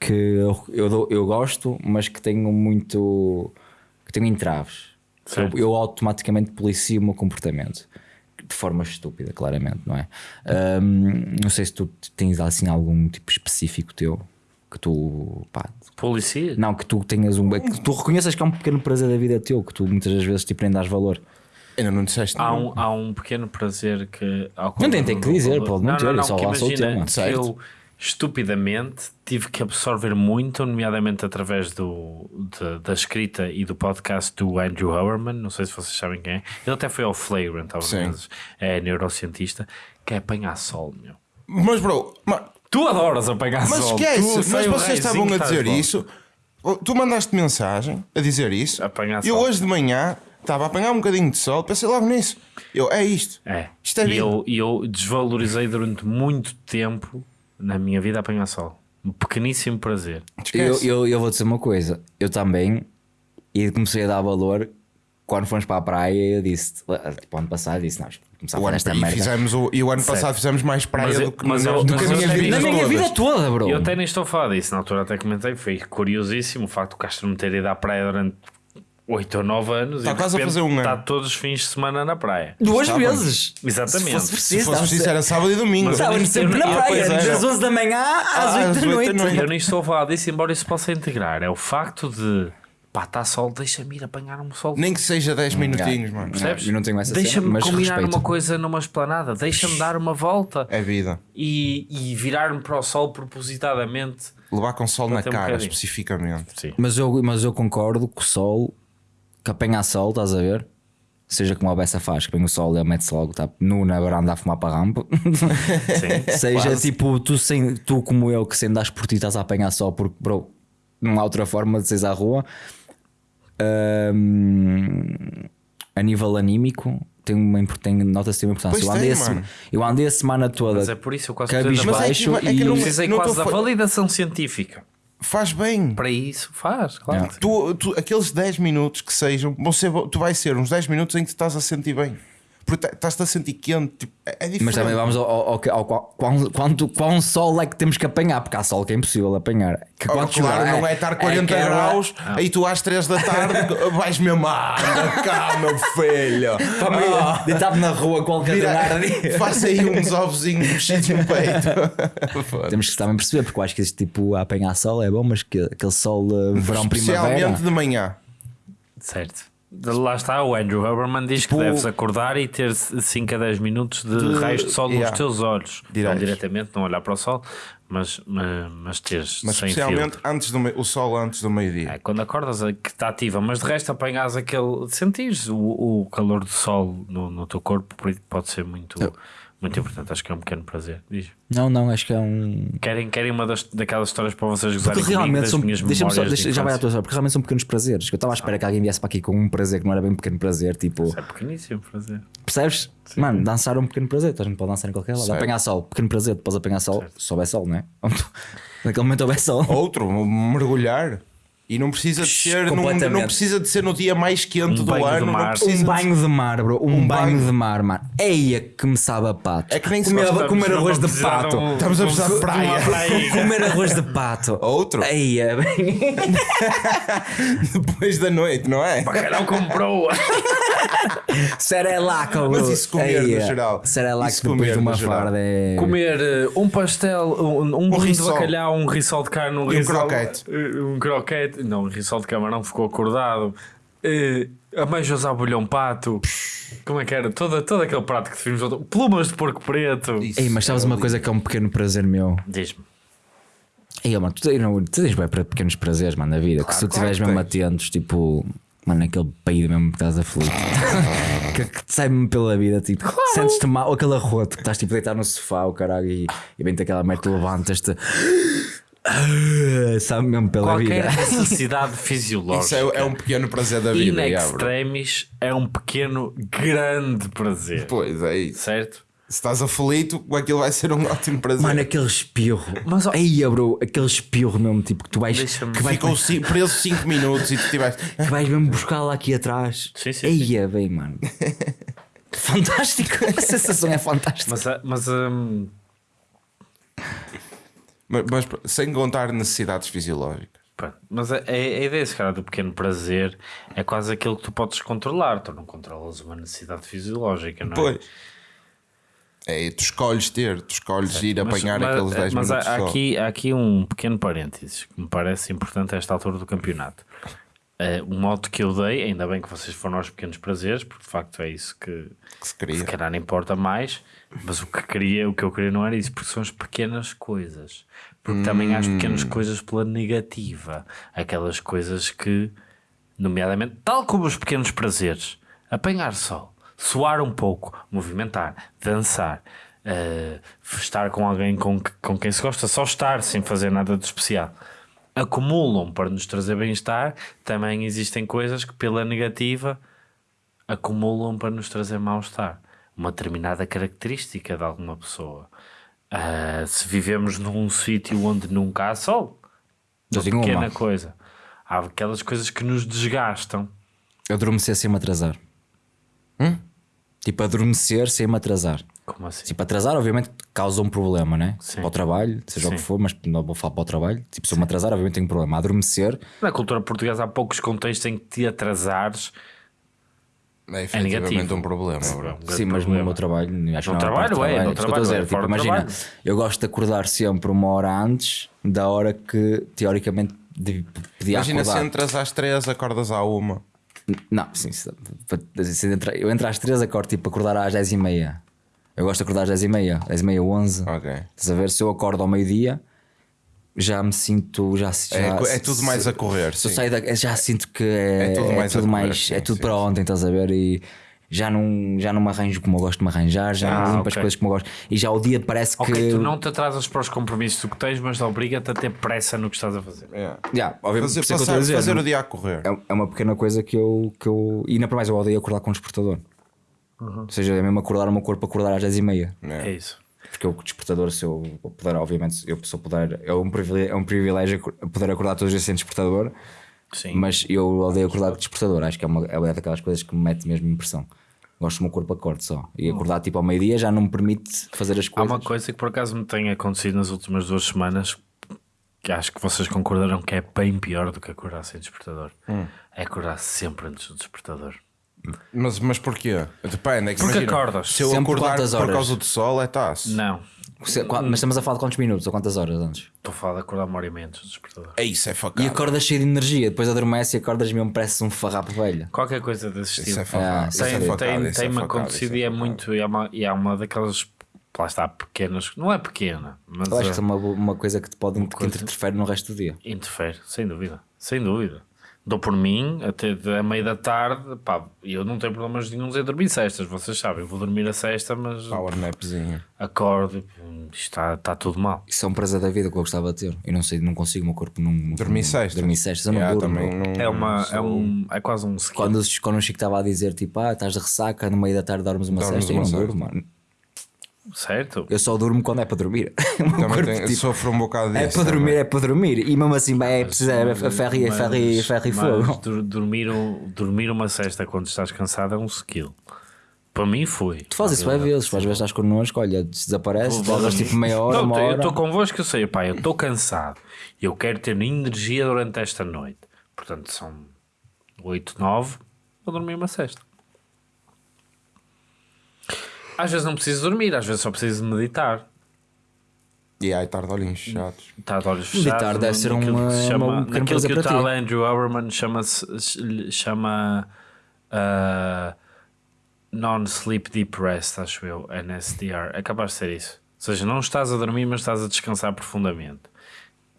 que eu, eu, eu gosto, mas que tenho muito. que tenho entraves. Eu, eu automaticamente policio o meu comportamento. De forma estúpida, claramente, não é? Ahm, não sei se tu tens assim algum tipo específico teu que tu. Pá, Policia? não, que tu tenhas um. que tu reconheças que é um pequeno prazer da vida teu, que tu muitas das vezes nem dás valor. Ainda não disseste Há um, há um pequeno prazer que. ao Não tem- tem que dizer, pode não ter, eu só que lançou o imagina tema. que Certo. eu estupidamente tive que absorver muito, nomeadamente através do, da- da escrita e do podcast do Andrew Howerman. Não sei se vocês sabem quem é. Ele até foi ao Flagrant, às vezes. É neurocientista, que é apanhar sol, meu. Mas, bro, ma- Tu adoras apanhar mas sol. esquece, Tu, mas sei o vocês estavam a dizer isso. Tu mandaste mensagem a dizer isso. Apanhar Eu sol. hoje de manhã Estava a apanhar um bocadinho de sol, pensei logo nisso. Eu, é isto. É. Isto é e eu, e eu desvalorizei durante muito tempo na minha vida apanhar sol. Um pequeníssimo prazer. Eu, eu, eu vou dizer uma coisa, eu também, e comecei a dar valor quando fomos para a praia. Eu disse, tipo, ano passado, disse: Não, começar a O ano, esta e, merda. fizemos o, e o ano passado fizemos mais praia Mas eu- do que, mas na- eu- do mas que a minha vida Na minha vida toda, bro. Eu até nem estou a falar disso, na altura até comentei, foi curiosíssimo o facto do Castro me ter ido à praia durante 8 ou 9 anos Está e quase a fazer um ano. está todos os fins de semana na praia. Duas Estávamos. vezes. Exatamente. Se fosse Se preciso, fosse preciso, era sábado e domingo. Mas- Estávamos sempre Eu- na eu- praia, é. das 11 da manhã às 8 às da noite. noite. Eu nem estou a falar disso, embora isso possa integrar. É o facto de pá, está sol, deixa-me ir apanhar um sol. Nem que seja 10 minutinhos, mano. Percebes? eu não tenho essa Deixa-me mas combinar respeito. uma coisa numa esplanada, deixa-me dar uma volta É vida. e, e virar-me para o sol propositadamente. Levar com sol na um cara, bocadinho. especificamente. Sim. Mas eu, mas eu concordo que o sol, que apanha sol, estás a ver? Seja como a Bessa faz, que vem o sol e ele mete-se logo, tá nu na varanda a fumar para a rampa. Seja tipo, tu, sem, tu como eu, que sem andas por ti estás a apanhar sol, porque, bro, não há outra forma de seres à rua. Ahm, a nível anímico, tem uma, tem, nota-se tem uma importância. Pois Eu andei, tem, a sema- eu andei a semana toda. Mas é por isso eu quase Cabisbaixo é que- é que e- não- precisei não quase da validação científica. Faz bem. Para isso, faz, claro. Tu, tu- aqueles 10 minutos que sejam, vão ser, tu vais ser uns 10 minutos em que te estás a sentir bem. Porque tá- estás-te a sentir quente. Tipo, é, é diferente. Mas também vamos ao, ao, ao, ao qual- quão, quanto, quão sol é que temos que apanhar, porque há sol que é impossível apanhar. Que Oh, quando claro, chover, não é estar 40 aquela- graus, aí tu às 3 da tarde vais mesmo, ah, anda cá, meu filho. Ah, Deitado na rua qualquer vira- lugar. Faça aí uns ovozinhos mexidos no peito. Temos que também perceber, porque eu acho que este tipo a apanhar sol é bom, mas que aquele sol uh, verão primavera. Especialmente de manhã. Certo. Lá está, o Andrew Huberman diz Tipo- que deves acordar e ter 5 a 10 minutos de, De- raios de sol yeah. nos teus olhos. Diretos. Não diretamente, não olhar para o sol, mas, mas, mas teres Mas especialmente filtro. antes do, o sol antes do meio-dia. É, quando acordas é que está ativa, mas de resto apanhas aquele. Sentires o, o calor do sol no, no teu corpo, pode ser muito, muito importante. Acho que é um pequeno prazer. Diz. Não, não, acho que é um. Querem, querem uma das, daquelas histórias para vocês gozarem Porque realmente são. minhas Deixa-me só, deixa, de já vai à tua história, porque realmente são pequenos prazeres. Que eu estava à espera que alguém viesse para aqui com um prazer que não era bem um pequeno prazer, tipo, Isso é pequeníssimo prazer. percebes? Mano, dançar é um pequeno prazer, tu a gente pode dançar em qualquer lado. Certo. Apanhar sol, pequeno prazer, podes apanhar sol, se houver sol, não é? Naquele momento houver sol. Outro, mergulhar. E não precisa de ser, não, completamente. não precisa de ser no dia mais quente Um do ano. não mar. precisa Um banho de mar, bro. Um, Um banho, banho. de mar, mano. Eia que me sabe a pato. É que nem se comer, gosta- comer Estamos arroz de pato. um- Estamos a precisar de praia. Comer arroz de pato. Outro. Eia, bem. Depois da noite, não é? Bacalhau comprou! Serelaco, bro. Mas isso comer no Eia. geral. Serelaco Isso depois comer de uma no geral. farda é. Comer eh, um pastel, um, um, bolinho de bacalhau, um rissol de carne, um, um rissol- croquete. eh, Um croquete. Não, um rissol de camarão ficou acordado. Eh, Ameijos ao bolhão pato. Como é que era? Todo, todo aquele prato que definimos. Plumas de porco preto. Isso Ei, mas sabes é uma ali. coisa que é um pequeno prazer meu? Diz-me. Ei, mano, tu, não, tu tens bem para pequenos prazeres, mano, na vida. que se tu claro estiveres que mesmo atentos, tipo, mano, aquele peido mesmo que estás aflito, que, que te sai mesmo pela vida, tipo, sentes-te mal, ou aquele arroto que estás tipo deitado no sofá, o caralho, e, e vem-te aquela merda, tu levantas-te, sabe mesmo pela Qualquer vida. necessidade Isso fisiológica. é, é um pequeno prazer da In vida. bro. extremis é um pequeno, grande prazer. Pois é isso. Certo? Se estás aflito, aquilo vai ser um ótimo prazer. Mano, aquele espirro, Mas, ó- aí, bro, aquele espirro mesmo, tipo, que tu vais, que vais, Ficou ci- preso 5 minutos e tu tiveste. que vais mesmo buscar lá aqui atrás. Sim, sim, Eia, bem, mano. Fantástico, a sensação é fantástica. Mas, ah, mas hum, Mas, mas sem contar necessidades fisiológicas. Mas a, a, a ideia, se calhar, do pequeno prazer é quase aquilo que tu podes controlar. Tu não controlas uma necessidade fisiológica, não é? Pois. É, tu escolhes ter, tu escolhes ir Mas- apanhar mas, aqueles 10 mas há, minutos há só. aqui, há aqui um pequeno parênteses que me parece importante a esta altura do campeonato. Eh, o modo que eu dei, ainda bem que vocês foram aos pequenos prazeres, porque de facto é isso que, que se que queria. se calhar não importa mais, mas o que, queria, o que eu queria não era isso, porque são as pequenas coisas. Porque também há as pequenas Hum. coisas pela negativa, aquelas coisas que, nomeadamente, tal como os pequenos prazeres, apanhar sol, suar um pouco, movimentar, dançar, eh, estar com alguém com, com quem se gosta, só estar sem fazer nada de especial. Acumulam para nos trazer bem-estar, também existem coisas que, pela negativa, acumulam para nos trazer mal-estar. Uma determinada característica de alguma pessoa. Ah, se vivemos num sítio onde nunca há sol, Eu uma pequena uma. coisa. Há aquelas coisas que nos desgastam. Adormecer sem me atrasar. Tipo, adormecer sem me atrasar. Como assim? Tipo, atrasar, obviamente, causa um problema, né? Sim. Para o trabalho, seja o que Sim. for, mas não vou falar para o trabalho. Tipo, se eu me atrasar, obviamente tenho um problema. Adormecer, Na cultura portuguesa há poucos contextos em que te atrasares. É efetivamente negativo. um problema, É um bro. sim, mas no problema. meu trabalho, acho No que não é trabalho, é, no estou a trabalho, dizer. é, Tipo, imagina, trabalho. eu gosto de acordar sempre uma hora antes da hora que, teoricamente, de- podia Imagina se acordar. entras às 3, acordas à 1. Não, sim, se- entra- eu entro às 3, acordo tipo acordar às 10 e meia. Eu gosto de acordar às 10 e meia, 10 e meia, 11. Ok. Estás a ver? Se eu acordo ao meio-dia, já me sinto. Já, já, É, é tudo mais a correr. Se eu sim. saio da, já sinto que é, É tudo é mais tudo a correr, mais- sim, é tudo sim, para ontem, estás a ver? E já não, já não me arranjo como eu gosto de me arranjar, já Ah, não limpo as ok. coisas como eu gosto. E já o dia parece Ok, que. tu não te atrasas para os compromissos que tens, mas obriga-te a ter pressa no que estás a fazer. É. Já, obviamente, Fazer, é estou a passar- dizer, fazer o dia a correr. é, é uma pequena coisa que eu, que eu. E ainda para mais eu odeio acordar com o despertador. Ou seja, é mesmo acordar o meu corpo acordar às 10 e meia. É isso. Porque o despertador, se eu puder, obviamente, eu se eu puder, é um privilégio, é um privilégio poder acordar todos os dias sem despertador, Sim. mas eu odeio acordar com despertador. Acho que é uma, é uma daquelas coisas que me mete mesmo impressão. Gosto do meu corpo acorde só. E acordar tipo ao meio-dia já não me permite fazer as Há coisas. uma coisa que por acaso me tem acontecido nas últimas duas semanas que acho que vocês concordaram que é bem pior do que acordar sem despertador. É acordar sempre antes do despertador. Mas, mas porquê? Depende. É que Porque imagina, acordas. Se eu Sempre acordar quantas por horas? causa do sol, é taça. Não. Se- qua- Mas estamos a falar de quantos minutos ou quantas horas antes? Estou a falar de acordar uma hora e meia antes do despertador. É isso, é E facado. acordas cheio de energia, depois adormece e acordas mesmo, parece um farrapo velho. Qualquer coisa desse Isso estilo. é facado. Ah, isso é tem, facado, tem, isso é acontecido isso e é muito. E é uma, e é uma daquelas. Lá está, pequenas. Não é pequena, mas Eu acho que é uma, uma coisa que te pode que coisa. interfere no resto do dia. interfere, sem dúvida. Sem dúvida. Dou por mim até a meia da tarde. Pá, e eu não tenho problemas nenhum em dormir cestas. Vocês sabem, eu vou dormir a sexta, mas Power napzinho. acordo. Isto está, está tudo mal. Isso é um prazer da vida que eu gostava de ter. Eu não sei, não consigo, o meu corpo não. não- Dormir não- sexta. Dormir sexta, eu não Yeah, durmo. não- É, uma, é, sou- um, é quase um skill. Quando, o- quando o Chico estava a dizer tipo, ah, estás de ressaca, no meio da tarde dormes uma Dormes sexta, uma eu não durmo, mano. Certo? Eu só durmo quando é para dormir. Também corpo, tem- tipo, sofro um bocado disso. é para dormir, também. é para dormir. E mesmo assim, é preciso é a ferro e ferro e ferro e fogo. dormir, um- dormir uma cesta quando estás cansado é um skill. Para mim foi. Tu fazes isso bem vezes, tu às vezes estás connosco, olha, desaparece, voltas tipo meia hora, Não, uma eu estou convosco, eu sei, pá, eu estou cansado. Eu quero ter energia durante esta noite. Portanto, são 8, 9, vou dormir uma cesta. Às vezes não preciso dormir, às vezes só preciso meditar. E aí, tarde olhinhos chatos. Está de olhos Meditar fechados. deve ser naquilo uma- que se chama, uma- um que o tal ti. Andrew Huberman chama-se chama ah, Non-Sleep Deep Rest, acho eu, NSDR. É capaz de ser isso. Ou seja, não estás a dormir, mas estás a descansar profundamente.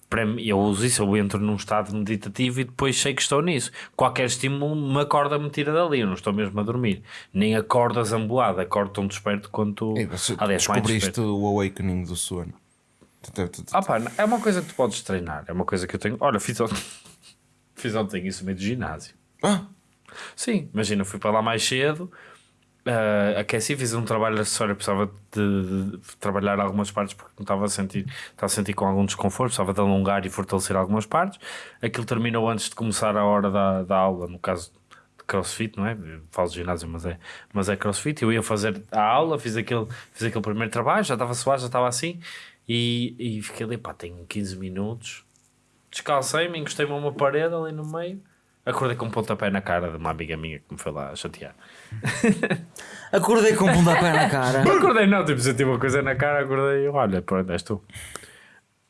Para mim, eu uso isso, eu entro num estado meditativo e depois sei que estou nisso. Qualquer estímulo me acorda, me tira dali. Eu não estou mesmo a dormir. Nem acordo zamboado, acordo tão desperto quanto. E você Aliás, descobriste o awakening do sono. Ah, pá, é uma coisa que tu podes treinar. É uma coisa que eu tenho. Olha, fiz ontem, fiz ontem isso meio do ginásio. Ah, Sim, imagina, fui para lá mais cedo, ah, aqueci, fiz um trabalho acessório, precisava de, de trabalhar algumas partes porque me estava a sentir, estava a sentir com algum desconforto, precisava de alongar e fortalecer algumas partes. Aquilo terminou antes de começar a hora da, da aula, no caso de crossfit, não é? Falo de ginásio, mas é, mas é crossfit. Eu ia fazer a aula, fiz aquele, fiz aquele primeiro trabalho, já estava suave, já estava assim, e, e fiquei ali, pá, tenho 15 minutos. Descalcei-me, encostei-me a uma parede ali no meio. Acordei com um pontapé na cara de uma amiga minha que me foi lá chatear. Acordei com um pontapé na cara. Não acordei, não, tipo, senti uma coisa na cara, acordei e olha, pronto, és tu.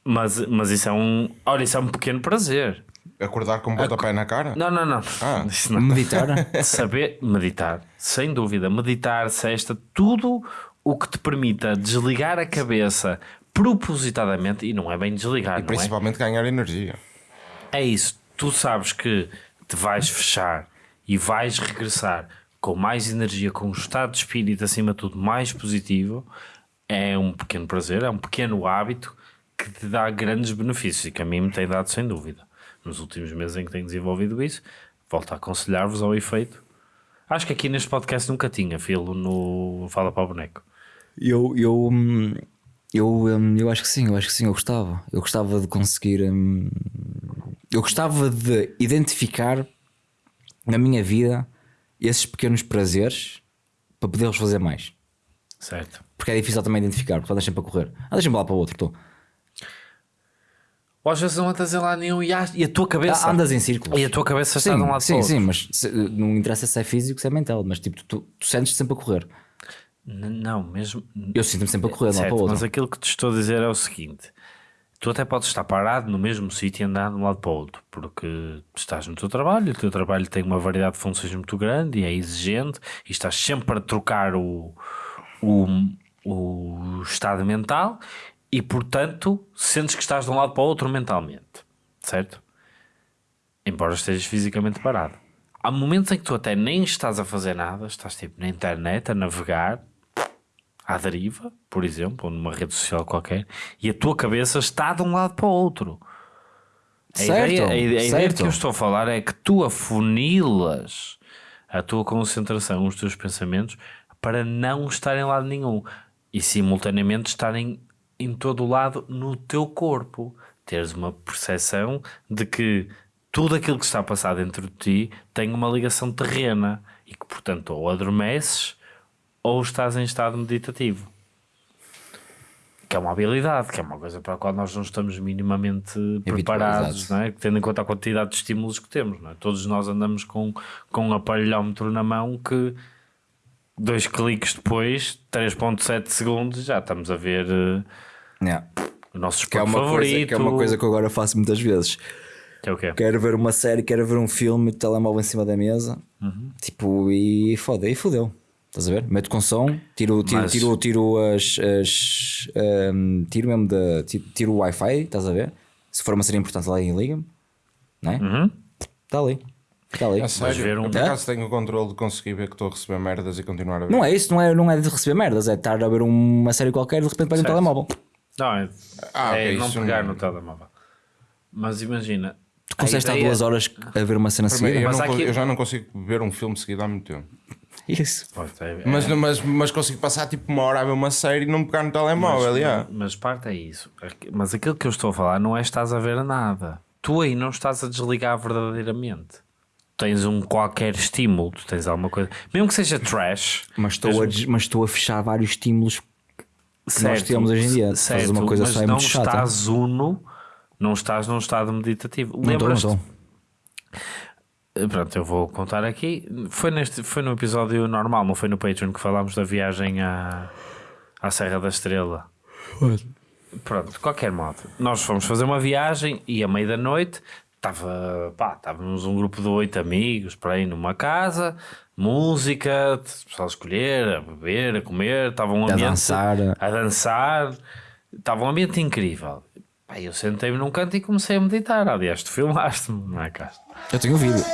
Mas, mas isso é um. Olha, isso é um pequeno prazer. acordar com um pontapé na cara? Não, não, não. Ah. Isso não. Meditar. Saber meditar, sem dúvida. Meditar, sexta, tudo o que te permita desligar a cabeça propositadamente, e não é bem desligar, E não é? principalmente ganhar energia. É isso. Tu sabes que te vais fechar e vais regressar com mais energia, com um estado de espírito acima de tudo mais positivo. É um pequeno prazer, é um pequeno hábito que te dá grandes benefícios e que a mim me tem dado sem dúvida. Nos últimos meses em que tenho desenvolvido isso, volto a aconselhar-vos ao efeito. Acho que aqui neste podcast nunca tinha filo no Fala para o Boneco. Eu, eu, eu, eu acho que sim, eu acho que sim, eu gostava. Eu gostava de conseguir. hum, Eu gostava de identificar na minha vida esses pequenos prazeres para poder-os fazer mais. Certo. Porque é difícil também identificar, porque andas sempre a correr. Andas sempre lá para o outro, estou. Ou às vezes não andas em lado nenhum e a, e a tua cabeça. Ah, Andas em círculos. E a tua cabeça está de um lado sim, para o outro. sim, mas se- não interessa se é físico, se é mental, mas tipo, tu, tu sentes-te sempre a correr. N- Não, mesmo. Eu sinto-me sempre a correr de lá Certo, para o outro. mas aquilo que te estou a dizer é o seguinte: tu até podes estar parado no mesmo sítio e andar de um lado para o outro, porque estás no teu trabalho, o teu trabalho tem uma variedade de funções muito grande e é exigente, e estás sempre a trocar o, o, o estado mental, e portanto sentes que estás de um lado para o outro mentalmente, certo? Embora estejas fisicamente parado. Há momentos em que tu até nem estás a fazer nada, estás tipo na internet a navegar, à deriva, por exemplo, ou numa rede social qualquer, e a tua cabeça está de um lado para o outro. A Certo, ideia, a ideia, certo. que eu estou a falar é que tu afunilas a tua concentração, os teus pensamentos, para não estarem em lado nenhum e simultaneamente estarem em todo o lado no teu corpo. Teres uma percepção de que tudo aquilo que está a passar dentro de ti tem uma ligação terrena e que, portanto, ou adormeces ou estás em estado meditativo. Que é uma habilidade, que é uma coisa para a qual nós não estamos minimamente preparados, não é? tendo em conta a quantidade de estímulos que temos. É? Todos nós andamos com, com um aparelhómetro na mão que dois cliques depois, 3.7 segundos, já estamos a ver eh, Yeah. o nosso Que, é favorito. coisa, que é uma coisa que eu agora faço muitas vezes. Que é o quê? Quero ver uma série, quero ver um filme, telemóvel em cima da mesa, Uhum. tipo, e foda, e fodeu. Estás a ver? Meto com som, tiro, tiro, Mas- tiro, tiro as. as hum, tiro mesmo da. Tiro, tiro o Wi-Fi, estás a ver? Se for uma série importante lá e liga-me, não é? Uhum. Está ali. Está ali. É sério, ver um- eu por acaso tenho o controle de conseguir ver que estou a receber merdas e continuar a ver. Não é isso, não é, não é de receber merdas, é estar a ver uma série qualquer e de repente pega um telemóvel. Não, é, Ah, é ok, não isso pegar não- no telemóvel. Mas imagina. Tu consegues estar duas horas a ver uma cena Primeiro, seguida? eu, não aqui- eu já não consigo ver um filme seguido há muito tempo. Isso. Pronto, é- Mas, mas, mas consigo passar tipo uma hora a ver uma série e não pegar no telemóvel. Mas, mas parte é isso. Mas aquilo que eu estou a falar não é estás a ver nada. Tu aí não estás a desligar verdadeiramente. Tens um qualquer estímulo, tu tens alguma coisa, mesmo que seja trash, Mas estou, a, des- mas estou a fechar vários estímulos que nós temos hoje em dia. Se fazes uma coisa mas só é não muito chata. estás uno, não estás num estado meditativo. Lembras-te? Eh, Pronto, eu vou contar aqui. Foi, neste, foi no episódio normal, não foi no Patreon que falámos da viagem à, à Serra da Estrela. Pronto, de qualquer modo, nós fomos fazer uma viagem e à meia da noite estava, pá, estávamos um grupo de oito amigos para ir numa casa, música, pessoal a escolher, a beber, a comer, estava um A ambiente dançar. a dançar, estava um ambiente incrível. Pá, eu sentei-me num canto e comecei a meditar. Aliás, tu filmaste-me, não é, Castro? Eu tenho o vídeo.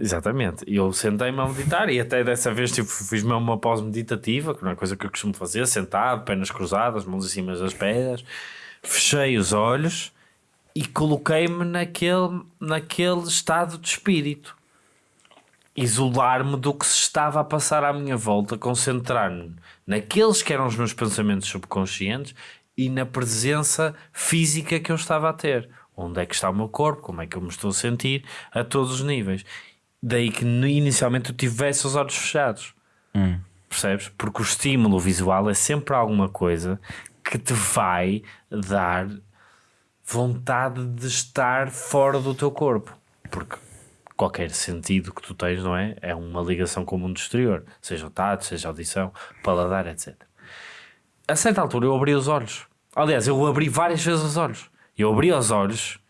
Exatamente, e eu sentei-me a meditar e até dessa vez tipo, fiz mesmo uma pós meditativa, que não é coisa que eu costumo fazer, sentado, pernas cruzadas, mãos em cima das pernas, fechei os olhos e coloquei-me naquele, naquele estado de espírito. Isolar-me do que se estava a passar à minha volta, concentrar-me naqueles que eram os meus pensamentos subconscientes e na presença física que eu estava a ter. Onde é que está o meu corpo? Como é que eu me estou a sentir? A todos os níveis. Daí que inicialmente eu tivesse os olhos fechados. Percebes? Porque o estímulo visual é sempre alguma coisa que te vai dar vontade de estar fora do teu corpo. Porque qualquer sentido que tu tens, não é? É uma ligação com o mundo exterior. Seja o tato, seja a audição, paladar, etc. A certa altura eu abri os olhos. Aliás, eu abri várias vezes os olhos. Eu abri os olhos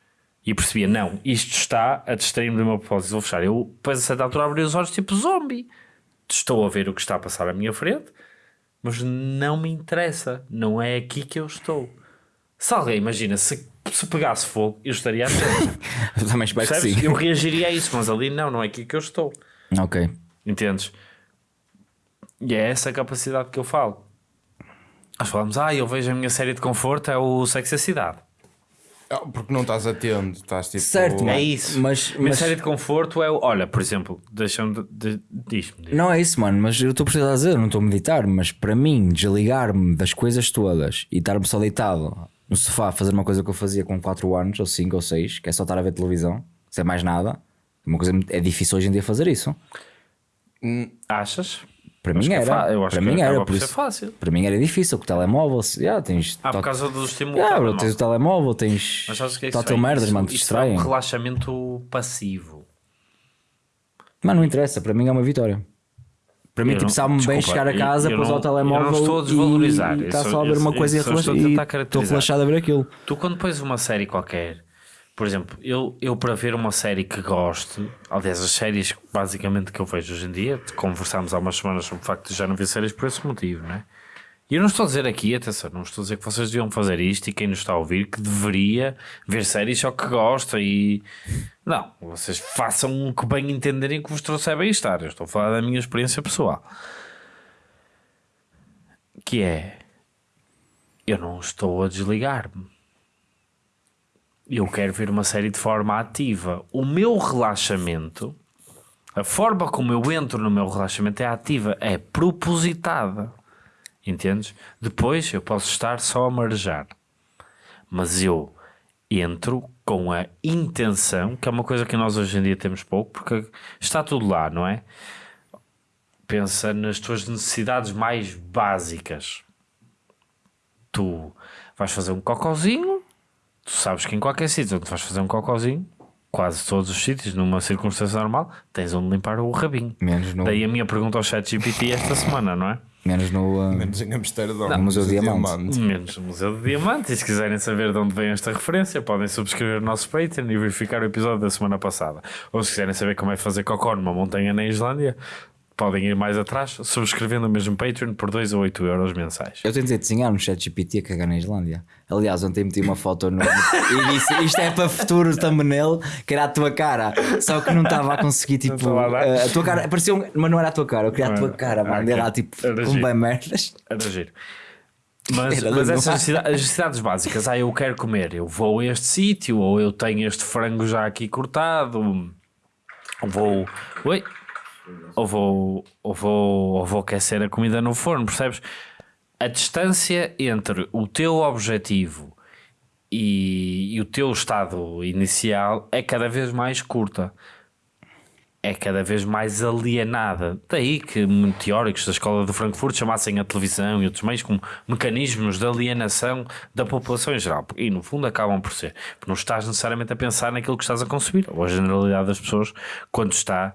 e percebia, não, isto está a distrair-me do meu propósito, vou fechar. Eu, depois a certa altura, abri os olhos tipo zombie. Estou a ver o que está a passar à minha frente, mas não me interessa. Não é aqui que eu estou. Se alguém, imagina, se, se pegasse fogo, eu estaria. Eu também espero que sim. Eu reagiria a isso, mas ali não, não é aqui que eu estou. Ok. Entendes? E é essa a capacidade que eu falo. Nós falamos, ah, eu vejo a minha série de conforto, é o Sexo e a Cidade. Ah, Porque não estás atento, estás tipo. Certo, É isso. mas- Minha mas- série de conforto é o. Olha, por exemplo, deixa-me. De, de, diz-me. diz-me. Não é isso, mano, mas eu estou a precisar dizer, não estou a meditar, mas para mim, desligar-me das coisas todas e estar-me só deitado no sofá fazer uma coisa que eu fazia com 4 anos, ou 5 ou 6, que é só estar a ver televisão, sem mais nada, uma coisa é difícil hoje em dia fazer isso. Achas? Para mim é era. fa- eu acho para que mim era, por isso. fácil. Para mim era difícil, com o telemóvel, já tens. Ah, por causa do estímulo. Já, do bro, tens o telemóvel, tens. Mas sabes o que é isso? É? merdas, mano, te distraem. É um relaxamento passivo. Mas não interessa, para mim é uma vitória. Para mim, Eu tipo, sabe-me bem chegar a casa, pôs ao telemóvel eu não estou a desvalorizar, está só- a ver uma coisa e estou e relaxado a ver aquilo. Tu, quando pões uma série qualquer, por exemplo, eu, eu para ver uma série que gosto, aliás, as séries basicamente que eu vejo hoje em dia, conversámos há umas semanas sobre o facto de já não ver séries por esse motivo, não é? E eu não estou a dizer aqui, atenção, não estou a dizer que vocês deviam fazer isto e quem nos está a ouvir que deveria ver séries só que gosta e. Não, vocês façam o que bem entenderem que vos trouxe a bem-estar. Eu estou a falar da minha experiência pessoal. Que é. Eu não estou a desligar-me. Eu quero ver uma série de forma ativa. O meu relaxamento, a forma como eu entro no meu relaxamento é ativa, é propositada. Entendes? Depois eu posso estar só a marejar. Mas eu entro com a intenção, que é uma coisa que nós hoje em dia temos pouco, porque está tudo lá, não é? Pensa nas tuas necessidades mais básicas. Tu vais fazer um cocozinho, tu sabes que em qualquer sítio onde vais fazer um cocozinho, quase todos os sítios, numa circunstância normal, tens onde limpar o rabinho. Menos no, Daí a minha pergunta ao chat GPT esta semana, não é? Menos no, uh, Menos em Amsterdão. No Museu de Diamante. Menos o Museu de Diamante. E se quiserem saber de onde vem esta referência, podem subscrever o nosso Patreon e verificar o episódio da semana passada. Ou se quiserem saber como é fazer cocó numa montanha na Islândia, podem ir mais atrás, subscrevendo o mesmo Patreon por 2 ou 8 euros mensais. Eu tentei desenhar no chat GPT a cagar na Islândia. Aliás, ontem meti uma foto no. e disse isto é para futuro thumbnail, que era a tua cara. Só que não estava a conseguir, tipo. a uh, a tua cara. Parecia um, mas não era a tua cara, eu queria a tua cara, mano. ok. Era lá, tipo, Era com bem merdas. Era giro. Mas, mas essas necessidades, as necessidades básicas, ah, eu quero comer, eu vou a este sítio, ou eu tenho este frango já aqui cortado, ou vou. Oi? Ou vou, ou vou, ou vou aquecer a comida no forno, percebes? A distância entre o teu objetivo e, e o teu estado inicial é cada vez mais curta é cada vez mais alienada. Daí que teóricos da escola de Frankfurt chamassem a televisão e outros meios como mecanismos de alienação da população em geral. E no fundo acabam por ser. Porque não estás necessariamente a pensar naquilo que estás a consumir. Ou a generalidade das pessoas, quando está,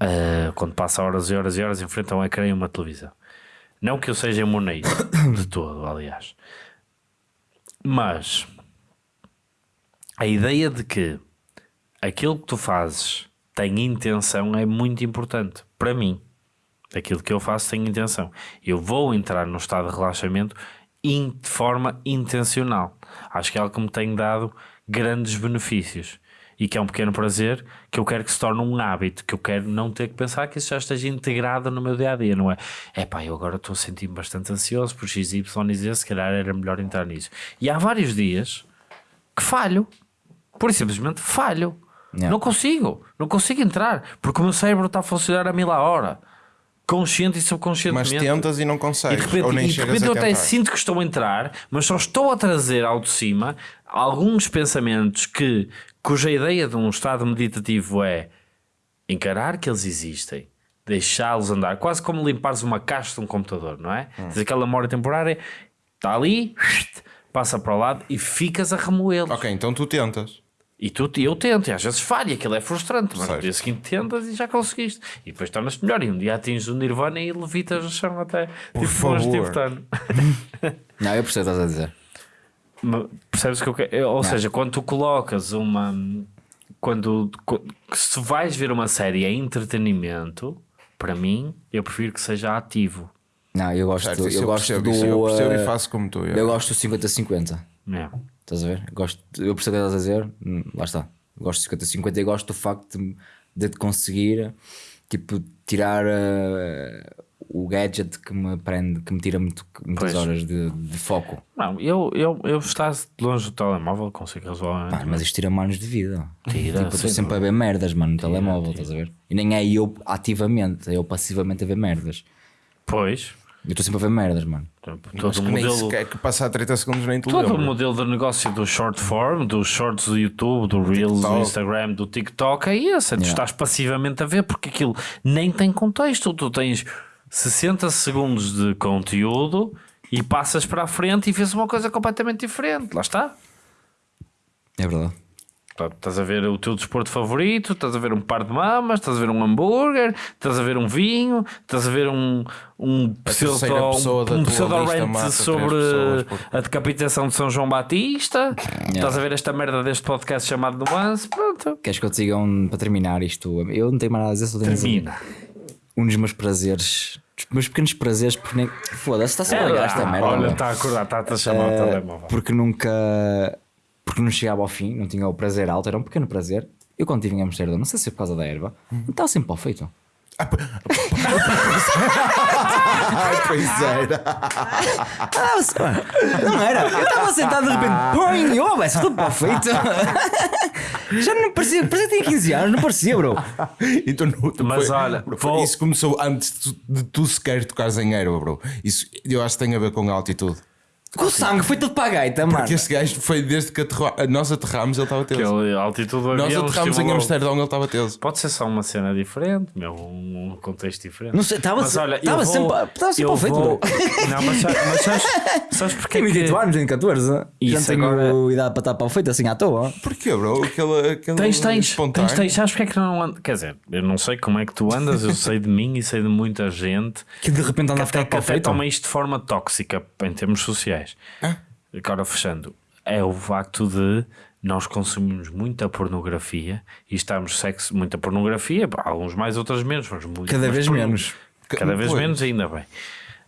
ah, quando passa horas e horas e horas em frente a um ecrã e uma televisão. Não que eu seja imunei de todo, aliás. Mas a ideia de que aquilo que tu fazes tem intenção é muito importante para mim. Aquilo que eu faço tem intenção. Eu vou entrar num estado de relaxamento in- de forma intencional. Acho que é algo que me tem dado grandes benefícios e que é um pequeno prazer que eu quero que se torne um hábito, que eu quero não ter que pensar que isso já esteja integrado no meu dia a dia, não é? É pá, eu agora estou a sentir-me bastante ansioso por X, Y e Z, se calhar era melhor entrar nisso. E há vários dias que falho, por simplesmente falho. Yeah. Não consigo, não consigo entrar, porque o meu cérebro está a funcionar a mil a hora, consciente e Mas subconscientemente. tentas e não E de consegues. repente, ou nem e de repente eu até sinto que estou a entrar, mas só estou a trazer ao de cima alguns pensamentos que, cuja ideia de um estado meditativo é encarar que eles existem, deixá-los andar, quase como limpares uma caixa de um computador, não é? Hum. Tens aquela memória temporária, está ali, passa para o lado e ficas a remoê-los. Ok, então tu tentas. E tu, eu tento, e às vezes falha, aquilo é frustrante, mas no dia seguinte tentas e já conseguiste. E depois tornas-te melhor. E um dia atinges o Nirvana e levitas no chão até Por tipo favor. tibetano. Não, eu percebo o que estás a dizer. Percebes o que eu quero? Ou seja, quando tu colocas uma. Quando, se vais ver uma série em entretenimento, para mim, eu prefiro que seja ativo. Não, eu gosto, Certo, isso eu eu gosto percebo, do. eu percebo uh, e faço como tu. eu gosto do 50-50. É. Estás a ver? Eu Gosto, eu percebo o que estás a dizer, hum, lá está. Eu Gosto de 50-50 e gosto do facto de, de te conseguir tipo, tirar uh, o gadget que me prende, que me tira muito, muitas Pois. horas de, de foco. Não, eu, eu, eu estar longe do telemóvel consigo resolver. Pá, mas isto tira anos de vida. Tira, tipo, estou sem sempre a ver merdas, mano, no telemóvel, estás a ver? E nem é eu ativamente, é eu passivamente a ver merdas. Pois, Eu estou sempre a ver merdas, mano. todo Mas o que nem modelo. sequer que passar 30 segundos nem Todo o modelo de negócio do short form, dos shorts do YouTube, do Reels, do TikTok. Instagram, do TikTok é esse. É tu Yeah. estás passivamente a ver porque aquilo nem tem contexto. Tu tens 60 segundos de conteúdo e passas para a frente e vês uma coisa completamente diferente. Lá está. É verdade. Estás a ver o teu desporto favorito, estás a ver um par de mamas, estás a ver um hambúrguer, estás a ver um vinho, estás a ver um, um pseudo, um tua pseudo rant sobre a decapitação de São João Batista, estás a ver esta merda deste podcast chamado Nuance, pronto. Queres que eu te diga um, para terminar isto? Eu não tenho mais nada a dizer, só tenho Termina. um dos meus prazeres, dos meus pequenos prazeres, porque nem. Foda-se, está-se a ligar esta merda. Olha, está a acordar, está-te a chamar o Eh, telemóvel. porque nunca. Porque não chegava ao fim, não tinha o prazer alto, era um pequeno prazer. Eu quando estive em Amsterdão, não sei se é por causa da erva, não estava sempre mal feito. Ai, pois era. Ah, mano, não era. Eu estava sentado de repente, põe, oh, vai ser tudo mal feito. Já não parecia, parecia que tinha 15 anos, não parecia, bro. Então, não, tu Mas foi- olha, bro, vou- isso começou antes de tu, de tu sequer tocares em erva, bro. Isso eu acho que tem a ver com a altitude. Com o sangue foi tudo para a gaita, mano. Porque esse gajo foi desde que aterro- nós aterramos, ele estava teso. Aquele altitude do Nós avião aterramos em estimulou. Amsterdão, ele estava teso. Pode ser só uma cena diferente, meu, um contexto diferente. Não sei, estava Mas se- olha, estava eu vou- sempre- estava sempre eu mal feito, vou-. Não, mas, sa- mas sabes, sabes porque Tenho é que- 28 anos, tenho 14. Já Isso não tenho agora- idade para estar para o feito assim à toa. Porquê, bro? Aquele, aquele Tens, tens, espontâneo. tens, tens, sabes porque é que não andas? Quer dizer, eu não sei como é que tu andas, eu sei de mim e sei de muita gente Que de repente anda a ficar até, que para o até feito. toma isto de forma tóxica em termos sociais. Agora fechando, é o facto de nós consumimos muita pornografia e estamos sexo, muita pornografia, alguns mais, outros menos, mas muito, Cada vez menos. Cada vez Pois. menos, ainda bem.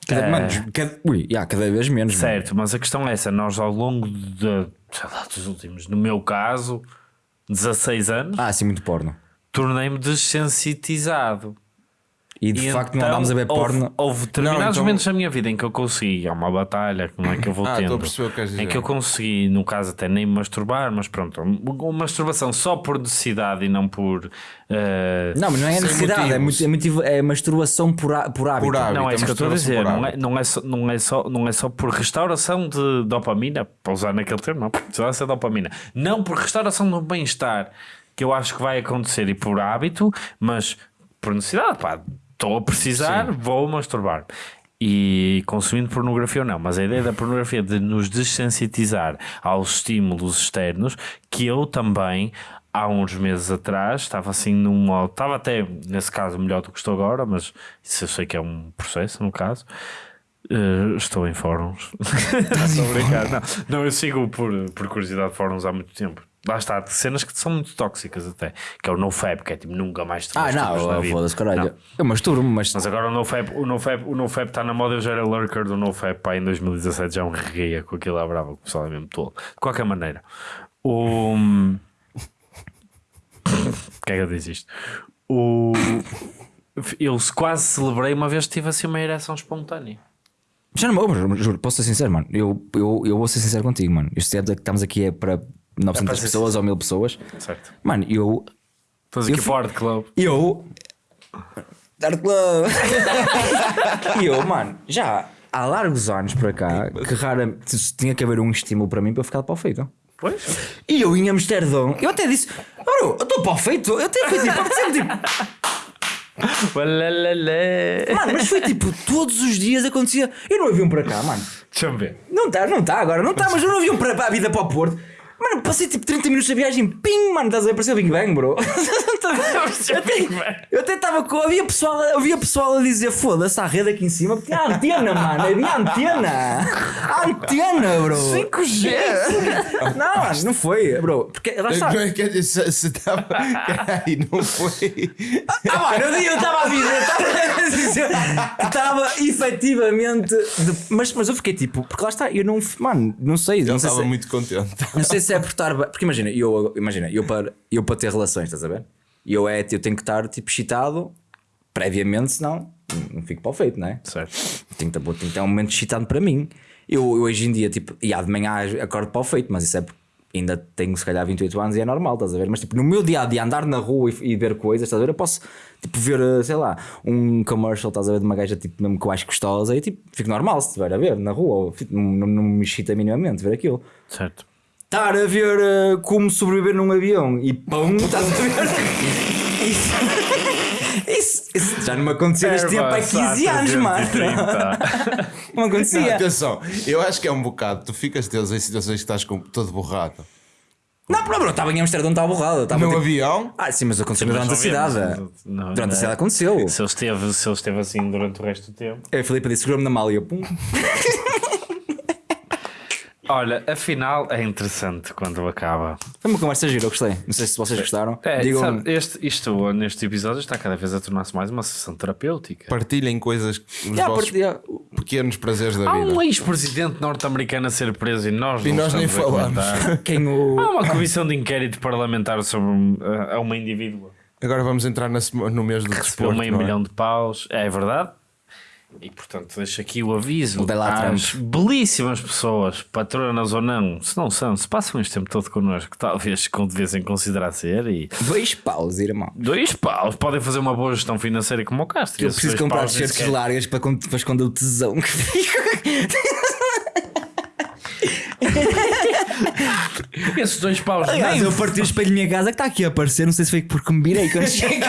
Cada, Eh, mano, cada, ui, já, cada vez menos. mano. Certo, mas a questão é essa: nós ao longo de, lá, dos últimos, no meu caso, 16 anos, Ah, sim, muito porno. tornei-me desensitizado. E de E facto então não andámos a ver houve, porno. Houve determinados Não, então- momentos na minha vida em que eu consegui, é uma batalha, como é que eu vou Ah, tendo, estou a perceber o que em que eu consegui, no caso até nem masturbar, mas pronto, uma masturbação só por necessidade e não por. eh, Não, mas não é necessidade, é, motivos. muito, é, motivo- é masturbação por, há- por hábito. Por hábito. Não, é isso que eu estou a dizer. Não é, não, é só, não, é só, não é só por restauração de dopamina, para usar naquele termo, não. Precisa ser dopamina. Não por restauração do bem-estar, que eu acho que vai acontecer e por hábito, mas por necessidade. Pá, estou a precisar, vou masturbar. E consumindo pornografia ou não, mas a ideia da pornografia de nos desensitizar aos estímulos externos, que eu também há uns meses atrás estava assim num modo, estava até nesse caso melhor do que estou agora, mas isso eu sei que é um processo no caso. Eh, estou em fóruns. Estou. Não, não, eu sigo por, por curiosidade fóruns há muito tempo. Lá está, cenas que são muito tóxicas até. Que é o NoFap, que é tipo nunca mais te Ah, não, vida. foda-se, caralho. Não. Eu masturbo-me, mas. Mas agora o NoFap o NoFap o NoFap está na moda. Eu já era lurker do NoFap pá, em 2017. Já um regueia com aquilo à brava. O pessoal é mesmo tolo. De qualquer maneira, o. que é que eu disse isto? O. Eu quase celebrei uma vez que tive assim uma ereção espontânea. Já não me lembro, juro, posso ser sincero, mano. Eu, eu, eu vou ser sincero contigo, mano. Este é que estamos aqui é para 900 ser pessoas ou 1000 pessoas. Certo. Mano, eu. Estás Eu aqui para o Art Club. Eu. Dark Club! e eu, mano, já há largos anos para cá que raramente tinha que haver um estímulo para mim para eu ficar para o feito. Pois. E eu em Amsterdão, eu até disse, bro, eu estou para o feito. Eu até fui tipo, sempre tipo, mano, mas foi tipo, todos os dias acontecia. Eu não havia um para cá, mano. Deixa-me ver. Não está, não está agora, não está, mas eu não havia um para, para a vida para o Porto. Mano, passei tipo 30 minutos de viagem, ping, mano, estás a ver? Parecia o Big Bang, bro. eu até- eu estava com. Havia pessoal, havia pessoal a dizer: foda-se, há rede aqui em cima, porque há antena, mano, havia antena. Há antena, bro. 5G! Não, não foi, bro. Porque lá está. Quer dizer, se estava. Não foi. Ah, mano, eu eu estava a dizer, eu estava a dizer que estava efetivamente. de- mas, mas eu fiquei tipo, porque lá está, eu não. Mano, não sei. Sei estava se, muito contente. Não sei se é por estar bem. Porque imagina, eu, imagina, eu para, eu para ter relações, estás a ver? E eu, é, eu tenho que estar tipo excitado previamente, senão não fico para o feito, não é? Certo. Tem que, ter, tem que ter um momento excitante para mim. Eu, eu hoje em dia, tipo, e há de manhã acordo para o feito, mas isso é porque ainda tenho se calhar 28 anos e é normal, estás a ver? Mas tipo, no meu dia a dia, andar na rua e, e ver coisas, estás a ver? Eu posso tipo, ver, eh, sei lá, um commercial, estás a ver, de uma gaja tipo, mesmo que eu acho gostosa e tipo, fico normal se estiver a ver na rua, ou, tipo, não, não me excita minimamente ver aquilo. Certo. Estar a ver eh, como sobreviver num avião e pum, estás a ver? Isso, isso, isso já não me aconteceu neste tempo há 15 anos, mano. Não Não, acontecia. atenção, eu acho que é um bocado. Tu ficas teus em situações que estás com, todo borrado. Não, bro, bro, estava em Amsterdão, estava borrado. Estava No tipo- avião, Ah, sim, mas aconteceu durante a cidade. não vemos, não, Durante a não. cidade aconteceu. Se ele, esteve, se ele esteve assim durante o resto do tempo. A Filipe disse: segura-me na mala e eu, pum. Olha, afinal é interessante quando acaba. Foi uma conversa gira, eu gostei. Não sei se vocês gostaram. É, Digam. sabe, este, isto neste episódio está cada vez a tornar-se mais uma sessão terapêutica. partilhem coisas, os Já, vossos part- já. pequenos prazeres da Há vida. um ex-presidente norte-americano a ser preso e nós E não nós nem falamos. Quem o. Há uma comissão de inquérito parlamentar sobre uh, a uma indivídua. Agora vamos entrar na no mês do Recebeu desporto. meio não é? milhão de paus. É verdade. E portanto deixo aqui o aviso às belíssimas pessoas, patronas ou não, se não são, se passam este tempo todo connosco, talvez com devessem considerar ser e Dois paus, irmão. dois paus podem fazer uma boa gestão financeira como o Castro. Eu preciso comprar t-shirts sequer- largas para, para esconder o tesão que fica. Esses dois paus Aliás, eu parti o espelho da minha casa que está aqui a aparecer. Não sei se foi porque me virei quando cheguei.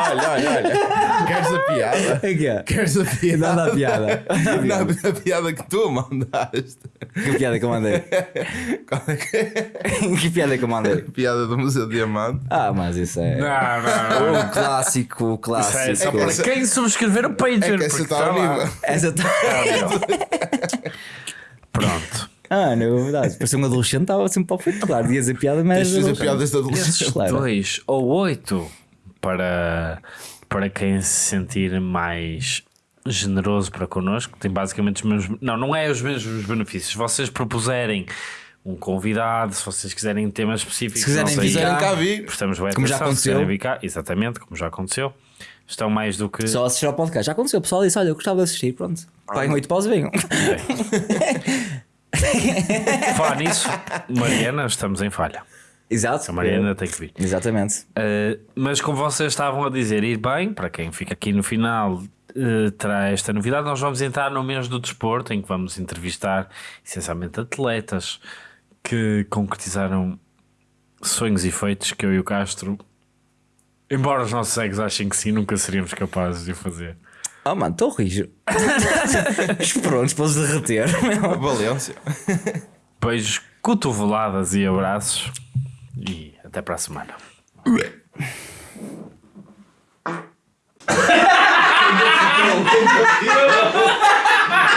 Olha, olha, olha. Queres a piada? Aqui, ó. Queres a piada? Nada a piada. Nada a piada que tu mandaste. Que piada que eu mandei. Qual é que é? que piada que eu mandei. Piada do Museu de Diamante. Ah, mas isso é. Não, não, não. O clássico, o Isso é, clássico. só para quem subscrever o Patreon. É que essa está ao lá. nível. Essa tá... Pronto. Ah, não, é verdade. Parecia um adolescente, estava sempre para o feito. Claro, dias a piada, mas. Tens de fazer piadas de adolescente. Claro. Dois ou oito para, para quem se sentir mais generoso para connosco. Tem basicamente os mesmos. Não, não é os mesmos benefícios. Se vocês propuserem um convidado, se vocês quiserem temas específicos, Se quiserem não sei, Quiserem cá vir. prestamos bem como já aconteceu. cá, exatamente, como já aconteceu. Estão mais do que. Só assistir ao podcast. Já aconteceu, o pessoal disse: Olha, eu gostava de assistir. Pronto. Paguem 8 paus e venham. Falar nisso, Mariana, estamos em falha. Exato. A Mariana tem que vir. Exatamente. Uh, mas como vocês estavam a dizer, ir bem, para quem fica aqui no final, uh, terá esta novidade. Nós vamos entrar no mês do desporto, em que vamos entrevistar essencialmente atletas que concretizaram sonhos e feitos que eu e o Castro, embora os nossos egos achem que sim, nunca seríamos capazes de fazer. Oh, mano, estou rijo. Os prontos para os derreter. meu. Valência. Beijos, cotoveladas e abraços. E até para a semana.